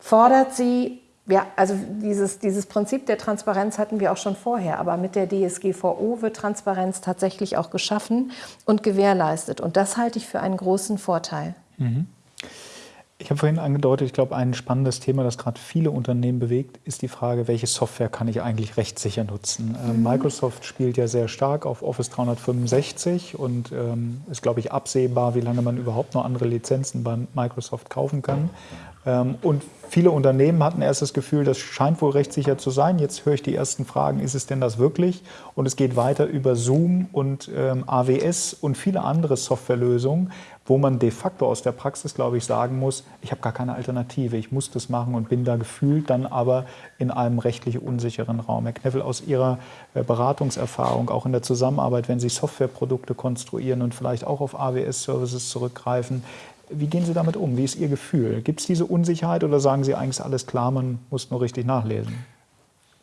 [SPEAKER 3] fordert sie ja, also dieses, dieses Prinzip der Transparenz hatten wir auch schon vorher, aber mit der DSGVO wird Transparenz tatsächlich auch geschaffen und gewährleistet. Und das halte ich für einen großen Vorteil. Mhm.
[SPEAKER 1] Ich habe vorhin angedeutet, ich glaube, ein spannendes Thema, das gerade viele Unternehmen bewegt, ist die Frage, welche Software kann ich eigentlich rechtssicher nutzen? Ähm, mhm. Microsoft spielt ja sehr stark auf Office 365 und ähm, ist, glaube ich, absehbar, wie lange man überhaupt noch andere Lizenzen bei Microsoft kaufen kann. Ähm, und viele Unternehmen hatten erst das Gefühl, das scheint wohl rechtssicher zu sein. Jetzt höre ich die ersten Fragen, ist es denn das wirklich? Und es geht weiter über Zoom und ähm, AWS und viele andere Softwarelösungen, wo man de facto aus der Praxis, glaube ich, sagen muss, ich habe gar keine Alternative, ich muss das machen und bin da gefühlt dann aber in einem rechtlich unsicheren Raum. Herr Kneffel, aus Ihrer äh, Beratungserfahrung, auch in der Zusammenarbeit, wenn Sie Softwareprodukte konstruieren und vielleicht auch auf AWS-Services zurückgreifen, wie gehen Sie damit um? Wie ist Ihr Gefühl? Gibt es diese Unsicherheit oder sagen Sie eigentlich, alles klar, man muss nur richtig nachlesen?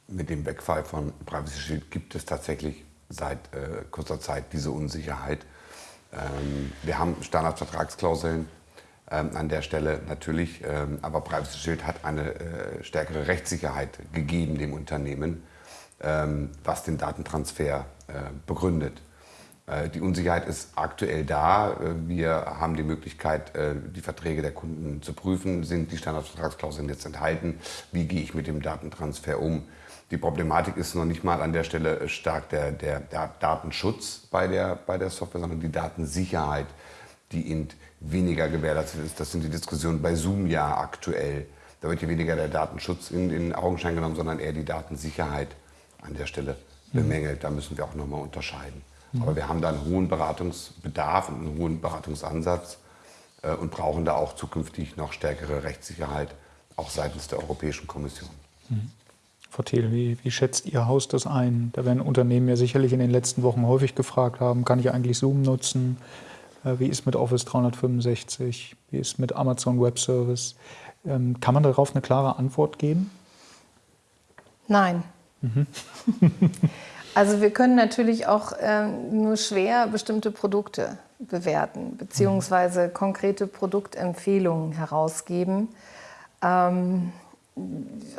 [SPEAKER 2] Mit dem Wegfall von Privacy Shield gibt es tatsächlich seit äh, kurzer Zeit diese Unsicherheit. Ähm, wir haben Standardvertragsklauseln ähm, an der Stelle natürlich, ähm, aber Privacy Shield hat eine äh, stärkere Rechtssicherheit gegeben dem Unternehmen, ähm, was den Datentransfer äh, begründet. Äh, die Unsicherheit ist aktuell da. Äh, wir haben die Möglichkeit, äh, die Verträge der Kunden zu prüfen. Sind die Standardvertragsklauseln jetzt enthalten? Wie gehe ich mit dem Datentransfer um? Die Problematik ist noch nicht mal an der Stelle stark der, der, der Datenschutz bei der, bei der Software, sondern die Datensicherheit, die eben weniger gewährleistet ist. Das sind die Diskussionen bei Zoom ja aktuell. Da wird ja weniger der Datenschutz in den Augenschein genommen, sondern eher die Datensicherheit an der Stelle bemängelt. Da müssen wir auch nochmal unterscheiden. Mhm. Aber wir haben da einen hohen Beratungsbedarf und einen hohen Beratungsansatz äh, und brauchen da auch zukünftig noch stärkere Rechtssicherheit, auch seitens der Europäischen Kommission.
[SPEAKER 1] Mhm. Frau Thiel, wie, wie, schätzt Ihr Haus das ein? Da werden Unternehmen ja sicherlich in den letzten Wochen häufig gefragt haben, kann ich eigentlich Zoom nutzen? Äh, wie ist mit Office 365? Wie ist mit Amazon Web Service? Ähm, kann man darauf eine klare Antwort geben?
[SPEAKER 3] Nein. Mhm. Also wir können natürlich auch ähm, nur schwer bestimmte Produkte bewerten, beziehungsweise konkrete Produktempfehlungen herausgeben. Ähm,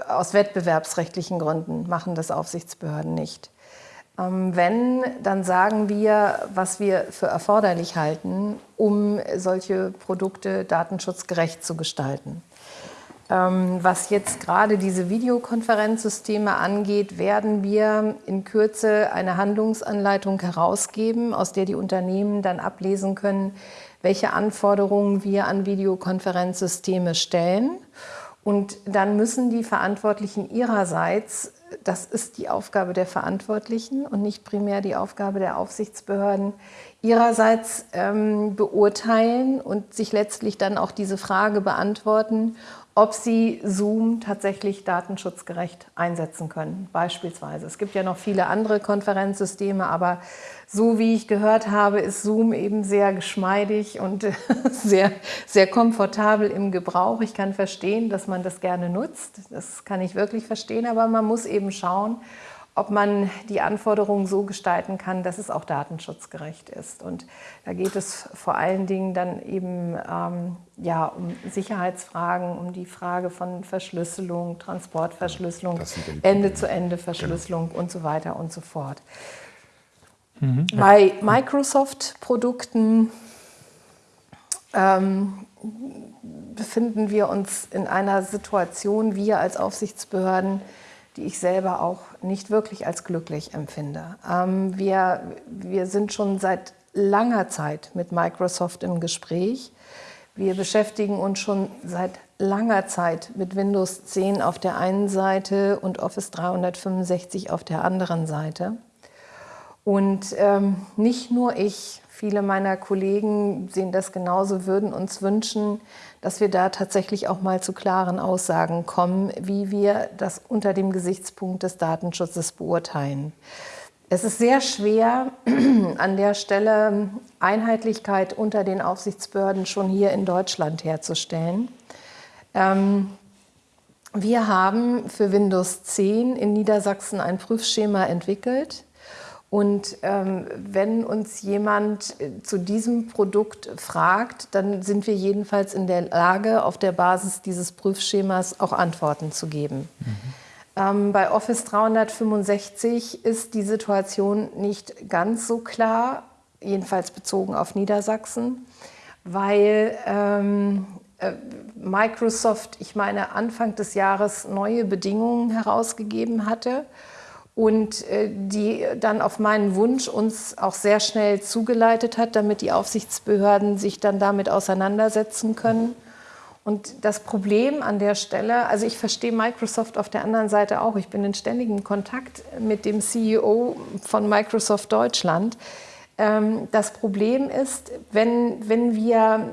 [SPEAKER 3] aus wettbewerbsrechtlichen Gründen machen das Aufsichtsbehörden nicht. Ähm, wenn, dann sagen wir, was wir für erforderlich halten, um solche Produkte datenschutzgerecht zu gestalten. Ähm, was jetzt gerade diese Videokonferenzsysteme angeht, werden wir in Kürze eine Handlungsanleitung herausgeben, aus der die Unternehmen dann ablesen können, welche Anforderungen wir an Videokonferenzsysteme stellen. Und dann müssen die Verantwortlichen ihrerseits, das ist die Aufgabe der Verantwortlichen und nicht primär die Aufgabe der Aufsichtsbehörden, ihrerseits ähm, beurteilen und sich letztlich dann auch diese Frage beantworten, ob sie Zoom tatsächlich datenschutzgerecht einsetzen können, beispielsweise. Es gibt ja noch viele andere Konferenzsysteme, aber so wie ich gehört habe, ist Zoom eben sehr geschmeidig und sehr, sehr komfortabel im Gebrauch. Ich kann verstehen, dass man das gerne nutzt, das kann ich wirklich verstehen, aber man muss eben schauen, ob man die Anforderungen so gestalten kann, dass es auch datenschutzgerecht ist. Und da geht es vor allen Dingen dann eben ähm, ja, um Sicherheitsfragen, um die Frage von Verschlüsselung, Transportverschlüsselung, Ende-zu-Ende-Verschlüsselung genau. und so weiter und so fort. Mhm. Bei Microsoft-Produkten ähm, befinden wir uns in einer Situation, wir als Aufsichtsbehörden, die ich selber auch nicht wirklich als glücklich empfinde. Ähm, wir, wir sind schon seit langer Zeit mit Microsoft im Gespräch. Wir beschäftigen uns schon seit langer Zeit mit Windows 10 auf der einen Seite und Office 365 auf der anderen Seite. Und ähm, nicht nur ich, viele meiner Kollegen sehen das genauso, würden uns wünschen, dass wir da tatsächlich auch mal zu klaren Aussagen kommen, wie wir das unter dem Gesichtspunkt des Datenschutzes beurteilen. Es ist sehr schwer, an der Stelle Einheitlichkeit unter den Aufsichtsbehörden schon hier in Deutschland herzustellen. Ähm, wir haben für Windows 10 in Niedersachsen ein Prüfschema entwickelt, und ähm, wenn uns jemand äh, zu diesem Produkt fragt, dann sind wir jedenfalls in der Lage, auf der Basis dieses Prüfschemas auch Antworten zu geben. Mhm. Ähm, bei Office 365 ist die Situation nicht ganz so klar, jedenfalls bezogen auf Niedersachsen, weil ähm, äh, Microsoft, ich meine, Anfang des Jahres neue Bedingungen herausgegeben hatte und äh, die dann auf meinen Wunsch uns auch sehr schnell zugeleitet hat, damit die Aufsichtsbehörden sich dann damit auseinandersetzen können. Und das Problem an der Stelle, also ich verstehe Microsoft auf der anderen Seite auch, ich bin in ständigem Kontakt mit dem CEO von Microsoft Deutschland, das Problem ist, wenn, wenn wir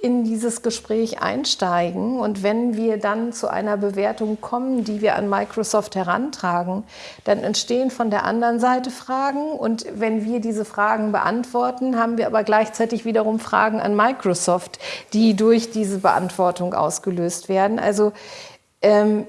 [SPEAKER 3] in dieses Gespräch einsteigen und wenn wir dann zu einer Bewertung kommen, die wir an Microsoft herantragen, dann entstehen von der anderen Seite Fragen und wenn wir diese Fragen beantworten, haben wir aber gleichzeitig wiederum Fragen an Microsoft, die durch diese Beantwortung ausgelöst werden. Also ähm,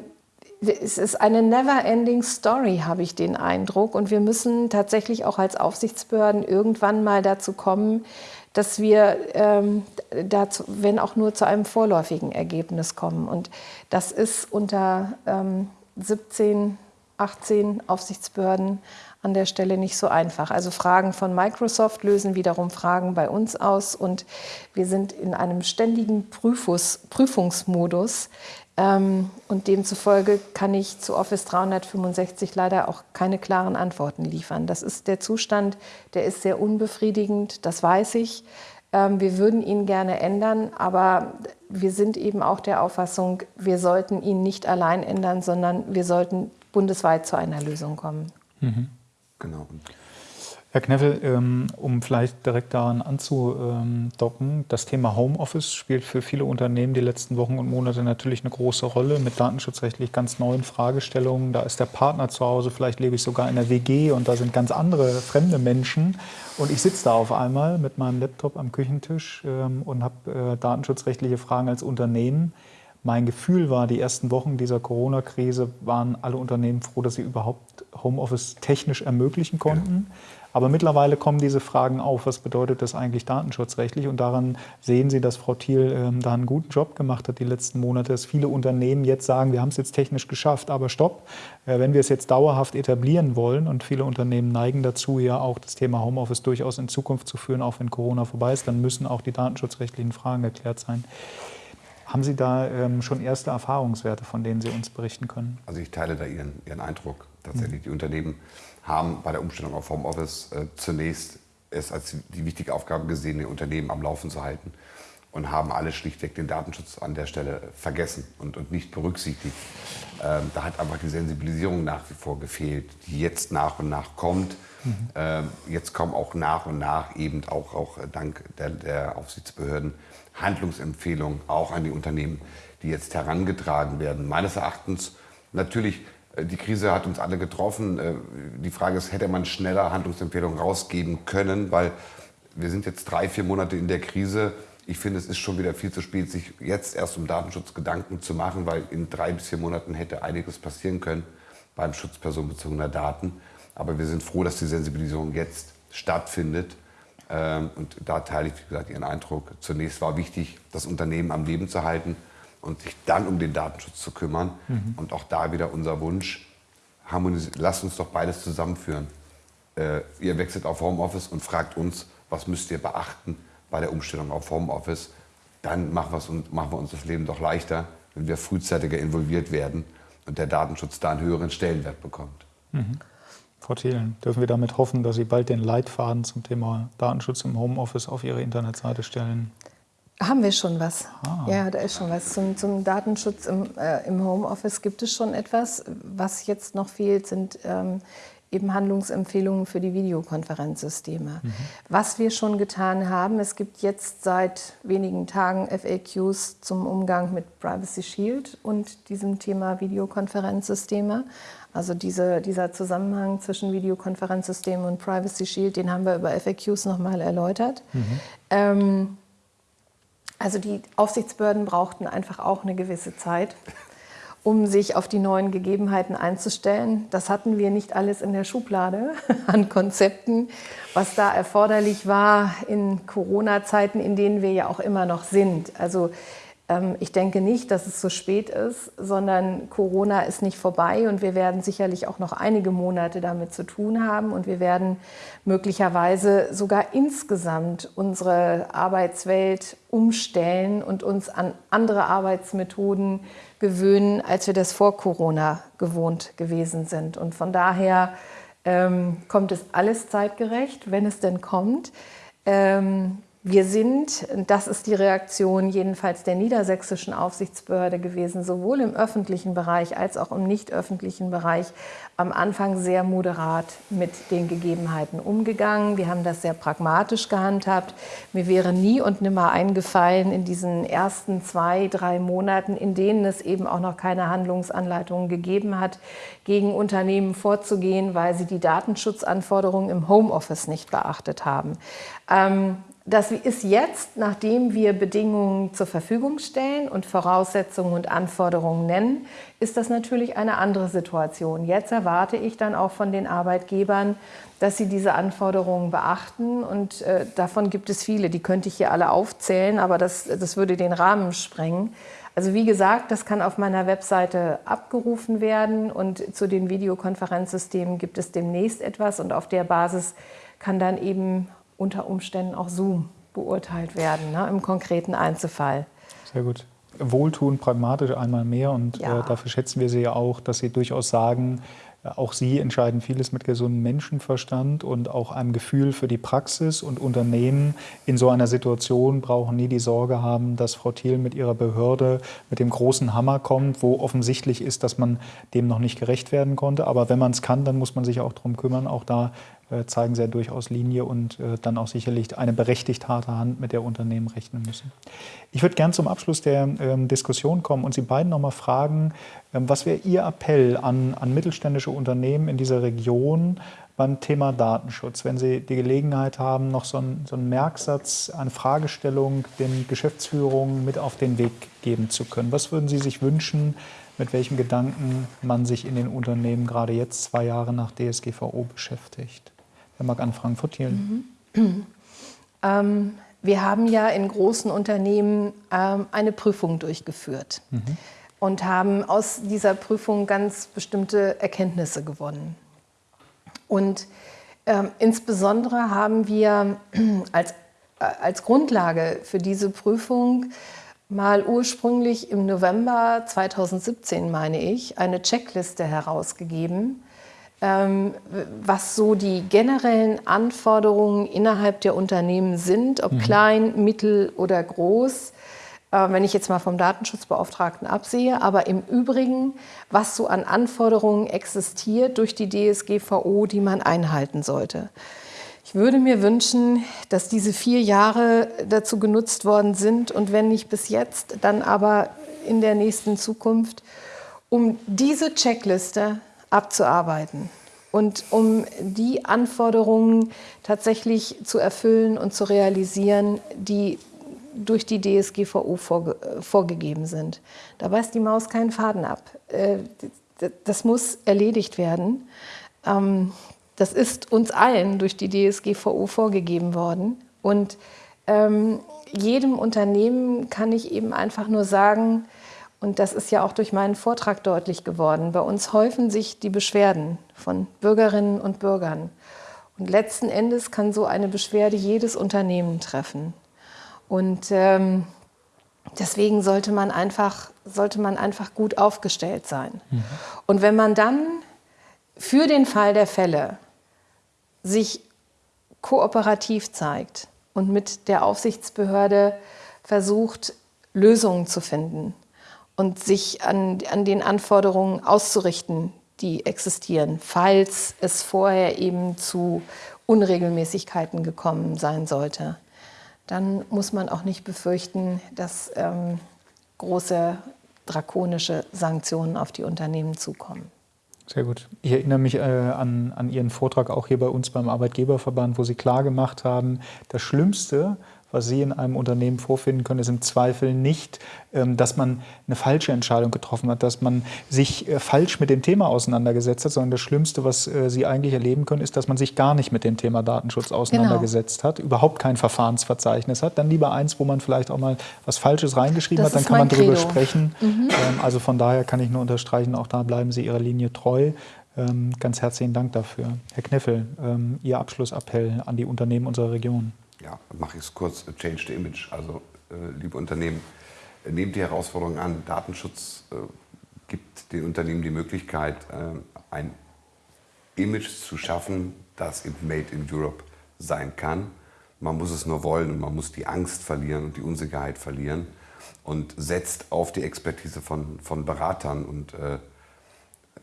[SPEAKER 3] es ist eine never-ending Story, habe ich den Eindruck. Und wir müssen tatsächlich auch als Aufsichtsbehörden irgendwann mal dazu kommen, dass wir ähm, dazu, wenn auch nur zu einem vorläufigen Ergebnis kommen. Und das ist unter ähm, 17, 18 Aufsichtsbehörden an der Stelle nicht so einfach. Also Fragen von Microsoft lösen wiederum Fragen bei uns aus und wir sind in einem ständigen Prüfus, Prüfungsmodus, und demzufolge kann ich zu Office 365 leider auch keine klaren Antworten liefern. Das ist der Zustand, der ist sehr unbefriedigend, das weiß ich. Ähm, wir würden ihn gerne ändern, aber wir sind eben auch der Auffassung, wir sollten ihn nicht allein ändern, sondern wir sollten bundesweit zu einer Lösung kommen.
[SPEAKER 1] Mhm. Genau. Herr Kneffel, ähm, um vielleicht direkt daran anzudocken, das Thema Homeoffice spielt für viele Unternehmen die letzten Wochen und Monate natürlich eine große Rolle mit datenschutzrechtlich ganz neuen Fragestellungen. Da ist der Partner zu Hause, vielleicht lebe ich sogar in der WG und da sind ganz andere fremde Menschen. Und ich sitze da auf einmal mit meinem Laptop am Küchentisch ähm, und habe äh, datenschutzrechtliche Fragen als Unternehmen. Mein Gefühl war, die ersten Wochen dieser Corona-Krise waren alle Unternehmen froh, dass sie überhaupt Homeoffice technisch ermöglichen konnten. Ja. Aber mittlerweile kommen diese Fragen auf. Was bedeutet das eigentlich datenschutzrechtlich? Und daran sehen Sie, dass Frau Thiel ähm, da einen guten Job gemacht hat die letzten Monate, dass viele Unternehmen jetzt sagen, wir haben es jetzt technisch geschafft, aber stopp, äh, wenn wir es jetzt dauerhaft etablieren wollen und viele Unternehmen neigen dazu, ja auch das Thema Homeoffice durchaus in Zukunft zu führen, auch wenn Corona vorbei ist, dann müssen auch die datenschutzrechtlichen Fragen geklärt sein. Haben Sie da ähm, schon erste Erfahrungswerte, von denen Sie uns berichten können?
[SPEAKER 2] Also ich teile da Ihren, Ihren Eindruck. Tatsächlich, mhm. die Unternehmen haben bei der Umstellung auf Homeoffice äh, zunächst es als die wichtige Aufgabe gesehen, die Unternehmen am Laufen zu halten und haben alle schlichtweg den Datenschutz an der Stelle vergessen und, und nicht berücksichtigt. Ähm, da hat einfach die Sensibilisierung nach wie vor gefehlt, die jetzt nach und nach kommt. Mhm. Ähm, jetzt kommen auch nach und nach eben auch, auch dank der, der Aufsichtsbehörden Handlungsempfehlungen auch an die Unternehmen, die jetzt herangetragen werden. Meines Erachtens natürlich die Krise hat uns alle getroffen. Äh, die Frage ist, hätte man schneller Handlungsempfehlungen rausgeben können, weil wir sind jetzt drei, vier Monate in der Krise. Ich finde, es ist schon wieder viel zu spät, sich jetzt erst um Datenschutz Gedanken zu machen, weil in drei bis vier Monaten hätte einiges passieren können beim Schutz personenbezogener Daten. Aber wir sind froh, dass die Sensibilisierung jetzt stattfindet. Ähm, und da teile ich, wie gesagt, Ihren Eindruck. Zunächst war wichtig, das Unternehmen am Leben zu halten und sich dann um den Datenschutz zu kümmern. Mhm. Und auch da wieder unser Wunsch, lasst uns doch beides zusammenführen. Äh, ihr wechselt auf Homeoffice und fragt uns, was müsst ihr beachten bei der Umstellung auf Homeoffice. Dann machen, machen wir uns das Leben doch leichter, wenn wir frühzeitiger involviert werden und der Datenschutz da einen höheren Stellenwert bekommt. Mhm.
[SPEAKER 1] Frau Thielen, dürfen wir damit hoffen, dass Sie bald den Leitfaden zum Thema Datenschutz im Homeoffice auf Ihre Internetseite stellen?
[SPEAKER 3] Haben wir schon was. Ah. Ja, da ist schon was. Zum, zum Datenschutz im, äh, im, Homeoffice gibt es schon etwas. Was jetzt noch fehlt, sind ähm, eben Handlungsempfehlungen für die Videokonferenzsysteme. Mhm. Was wir schon getan haben, es gibt jetzt seit wenigen Tagen FAQs zum Umgang mit Privacy Shield und diesem Thema Videokonferenzsysteme. Also diese, dieser Zusammenhang zwischen Videokonferenzsystemen und Privacy Shield, den haben wir über FAQs nochmal erläutert. Mhm. Ähm, also die Aufsichtsbehörden brauchten einfach auch eine gewisse Zeit, um sich auf die neuen Gegebenheiten einzustellen. Das hatten wir nicht alles in der Schublade an Konzepten, was da erforderlich war in Corona-Zeiten, in denen wir ja auch immer noch sind. Also ich denke nicht, dass es zu spät ist, sondern Corona ist nicht vorbei und wir werden sicherlich auch noch einige Monate damit zu tun haben und wir werden möglicherweise sogar insgesamt unsere Arbeitswelt umstellen und uns an andere Arbeitsmethoden gewöhnen, als wir das vor Corona gewohnt gewesen sind. Und von daher ähm, kommt es alles zeitgerecht, wenn es denn kommt. Ähm, wir sind, das ist die Reaktion jedenfalls der niedersächsischen Aufsichtsbehörde gewesen, sowohl im öffentlichen Bereich als auch im nicht öffentlichen Bereich, am Anfang sehr moderat mit den Gegebenheiten umgegangen. Wir haben das sehr pragmatisch gehandhabt. Mir wäre nie und nimmer eingefallen, in diesen ersten zwei, drei Monaten, in denen es eben auch noch keine Handlungsanleitungen gegeben hat, gegen Unternehmen vorzugehen, weil sie die Datenschutzanforderungen im Homeoffice nicht beachtet haben. Ähm, das ist jetzt, nachdem wir Bedingungen zur Verfügung stellen und Voraussetzungen und Anforderungen nennen, ist das natürlich eine andere Situation. Jetzt erwarte ich dann auch von den Arbeitgebern, dass sie diese Anforderungen beachten. Und äh, davon gibt es viele, die könnte ich hier alle aufzählen, aber das, das würde den Rahmen sprengen. Also wie gesagt, das kann auf meiner Webseite abgerufen werden und zu den Videokonferenzsystemen gibt es demnächst etwas und auf der Basis kann dann eben unter Umständen auch Zoom beurteilt werden, ne, im konkreten Einzelfall.
[SPEAKER 1] Sehr gut. Wohltun, pragmatisch einmal mehr und ja. äh, dafür schätzen wir Sie ja auch, dass Sie durchaus sagen, äh, auch Sie entscheiden vieles mit gesundem Menschenverstand und auch einem Gefühl für die Praxis und Unternehmen in so einer Situation brauchen nie die Sorge haben, dass Frau Thiel mit ihrer Behörde mit dem großen Hammer kommt, wo offensichtlich ist, dass man dem noch nicht gerecht werden konnte. Aber wenn man es kann, dann muss man sich auch darum kümmern. Auch da äh, zeigen sie ja durchaus Linie und äh, dann auch sicherlich eine berechtigt harte Hand, mit der Unternehmen rechnen müssen. Ich würde gern zum Abschluss der ähm, Diskussion kommen und Sie beiden noch mal fragen, ähm, was wäre Ihr Appell an, an mittelständische Unternehmen in dieser Region beim Thema Datenschutz, wenn Sie die Gelegenheit haben, noch so einen, so einen Merksatz, eine Fragestellung den Geschäftsführungen mit auf den Weg geben zu können. Was würden Sie sich wünschen, mit welchem Gedanken man sich in den Unternehmen gerade jetzt, zwei Jahre nach DSGVO, beschäftigt? Wer mag anfangen? Frau Thielen.
[SPEAKER 3] Mhm. Ähm, wir haben ja in großen Unternehmen ähm, eine Prüfung durchgeführt mhm. und haben aus dieser Prüfung ganz bestimmte Erkenntnisse gewonnen. Und ähm, insbesondere haben wir als, äh, als Grundlage für diese Prüfung mal ursprünglich im November 2017, meine ich, eine Checkliste herausgegeben, was so die generellen Anforderungen innerhalb der Unternehmen sind, ob mhm. klein, mittel oder groß äh, wenn ich jetzt mal vom Datenschutzbeauftragten absehe, aber im Übrigen, was so an Anforderungen existiert durch die DSGVO, die man einhalten sollte. Ich würde mir wünschen, dass diese vier Jahre dazu genutzt worden sind und wenn nicht bis jetzt, dann aber in der nächsten Zukunft, um diese Checkliste abzuarbeiten und um die Anforderungen tatsächlich zu erfüllen und zu realisieren, die durch die DSGVO vorge vorgegeben sind. Da weist die Maus keinen Faden ab. Äh, das muss erledigt werden. Ähm, das ist uns allen durch die DSGVO vorgegeben worden. Und ähm, jedem Unternehmen kann ich eben einfach nur sagen, und das ist ja auch durch meinen Vortrag deutlich geworden, bei uns häufen sich die Beschwerden von Bürgerinnen und Bürgern. Und letzten Endes kann so eine Beschwerde jedes Unternehmen treffen. Und ähm, deswegen sollte man, einfach, sollte man einfach gut aufgestellt sein. Mhm. Und wenn man dann für den Fall der Fälle sich kooperativ zeigt und mit der Aufsichtsbehörde versucht, Lösungen zu finden und sich an, an den Anforderungen auszurichten, die existieren, falls es vorher eben zu Unregelmäßigkeiten gekommen sein sollte dann muss man auch nicht befürchten, dass ähm, große drakonische Sanktionen auf die Unternehmen zukommen.
[SPEAKER 1] Sehr gut. Ich erinnere mich äh, an, an Ihren Vortrag auch hier bei uns beim Arbeitgeberverband, wo Sie klar gemacht haben, das Schlimmste, was Sie in einem Unternehmen vorfinden können, ist im Zweifel nicht, ähm, dass man eine falsche Entscheidung getroffen hat, dass man sich äh, falsch mit dem Thema auseinandergesetzt hat, sondern das Schlimmste, was äh, Sie eigentlich erleben können, ist, dass man sich gar nicht mit dem Thema Datenschutz genau. auseinandergesetzt genau. hat, überhaupt kein Verfahrensverzeichnis hat. Dann lieber eins, wo man vielleicht auch mal was Falsches reingeschrieben das hat, dann kann man darüber sprechen. Mhm. Ähm, also von daher kann ich nur unterstreichen, auch da bleiben Sie Ihrer Linie treu. Ähm, ganz herzlichen Dank dafür. Herr Kneffel, Ihr Abschlussappell an die Unternehmen unserer Region
[SPEAKER 2] ja, mache ich es kurz, Change the Image. Also, äh, liebe Unternehmen, äh, nehmt die Herausforderung an. Datenschutz äh, gibt den Unternehmen die Möglichkeit, äh, ein Image zu schaffen, das eben Made in Europe sein kann. Man muss es nur wollen und man muss die Angst verlieren und die Unsicherheit verlieren und setzt auf die Expertise von, von Beratern und äh,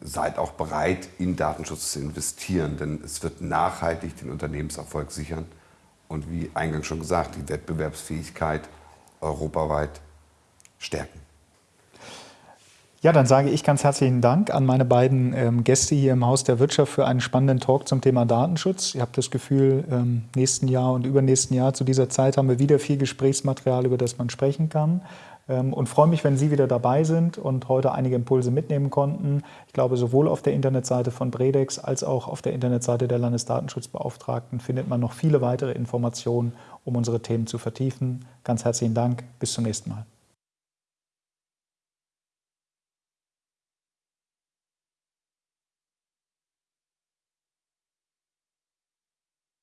[SPEAKER 2] seid auch bereit, in Datenschutz zu investieren, denn es wird nachhaltig den Unternehmenserfolg sichern und wie eingangs schon gesagt, die Wettbewerbsfähigkeit europaweit stärken.
[SPEAKER 1] Ja, dann sage ich ganz herzlichen Dank an meine beiden ähm, Gäste hier im Haus der Wirtschaft für einen spannenden Talk zum Thema Datenschutz. Ich habe das Gefühl, ähm, nächsten Jahr und übernächsten Jahr zu dieser Zeit haben wir wieder viel Gesprächsmaterial, über das man sprechen kann. Ähm, und freue mich, wenn Sie wieder dabei sind und heute einige Impulse mitnehmen konnten. Ich glaube, sowohl auf der Internetseite von Bredex als auch auf der Internetseite der Landesdatenschutzbeauftragten findet man noch viele weitere Informationen, um unsere Themen zu vertiefen. Ganz herzlichen Dank. Bis zum nächsten Mal.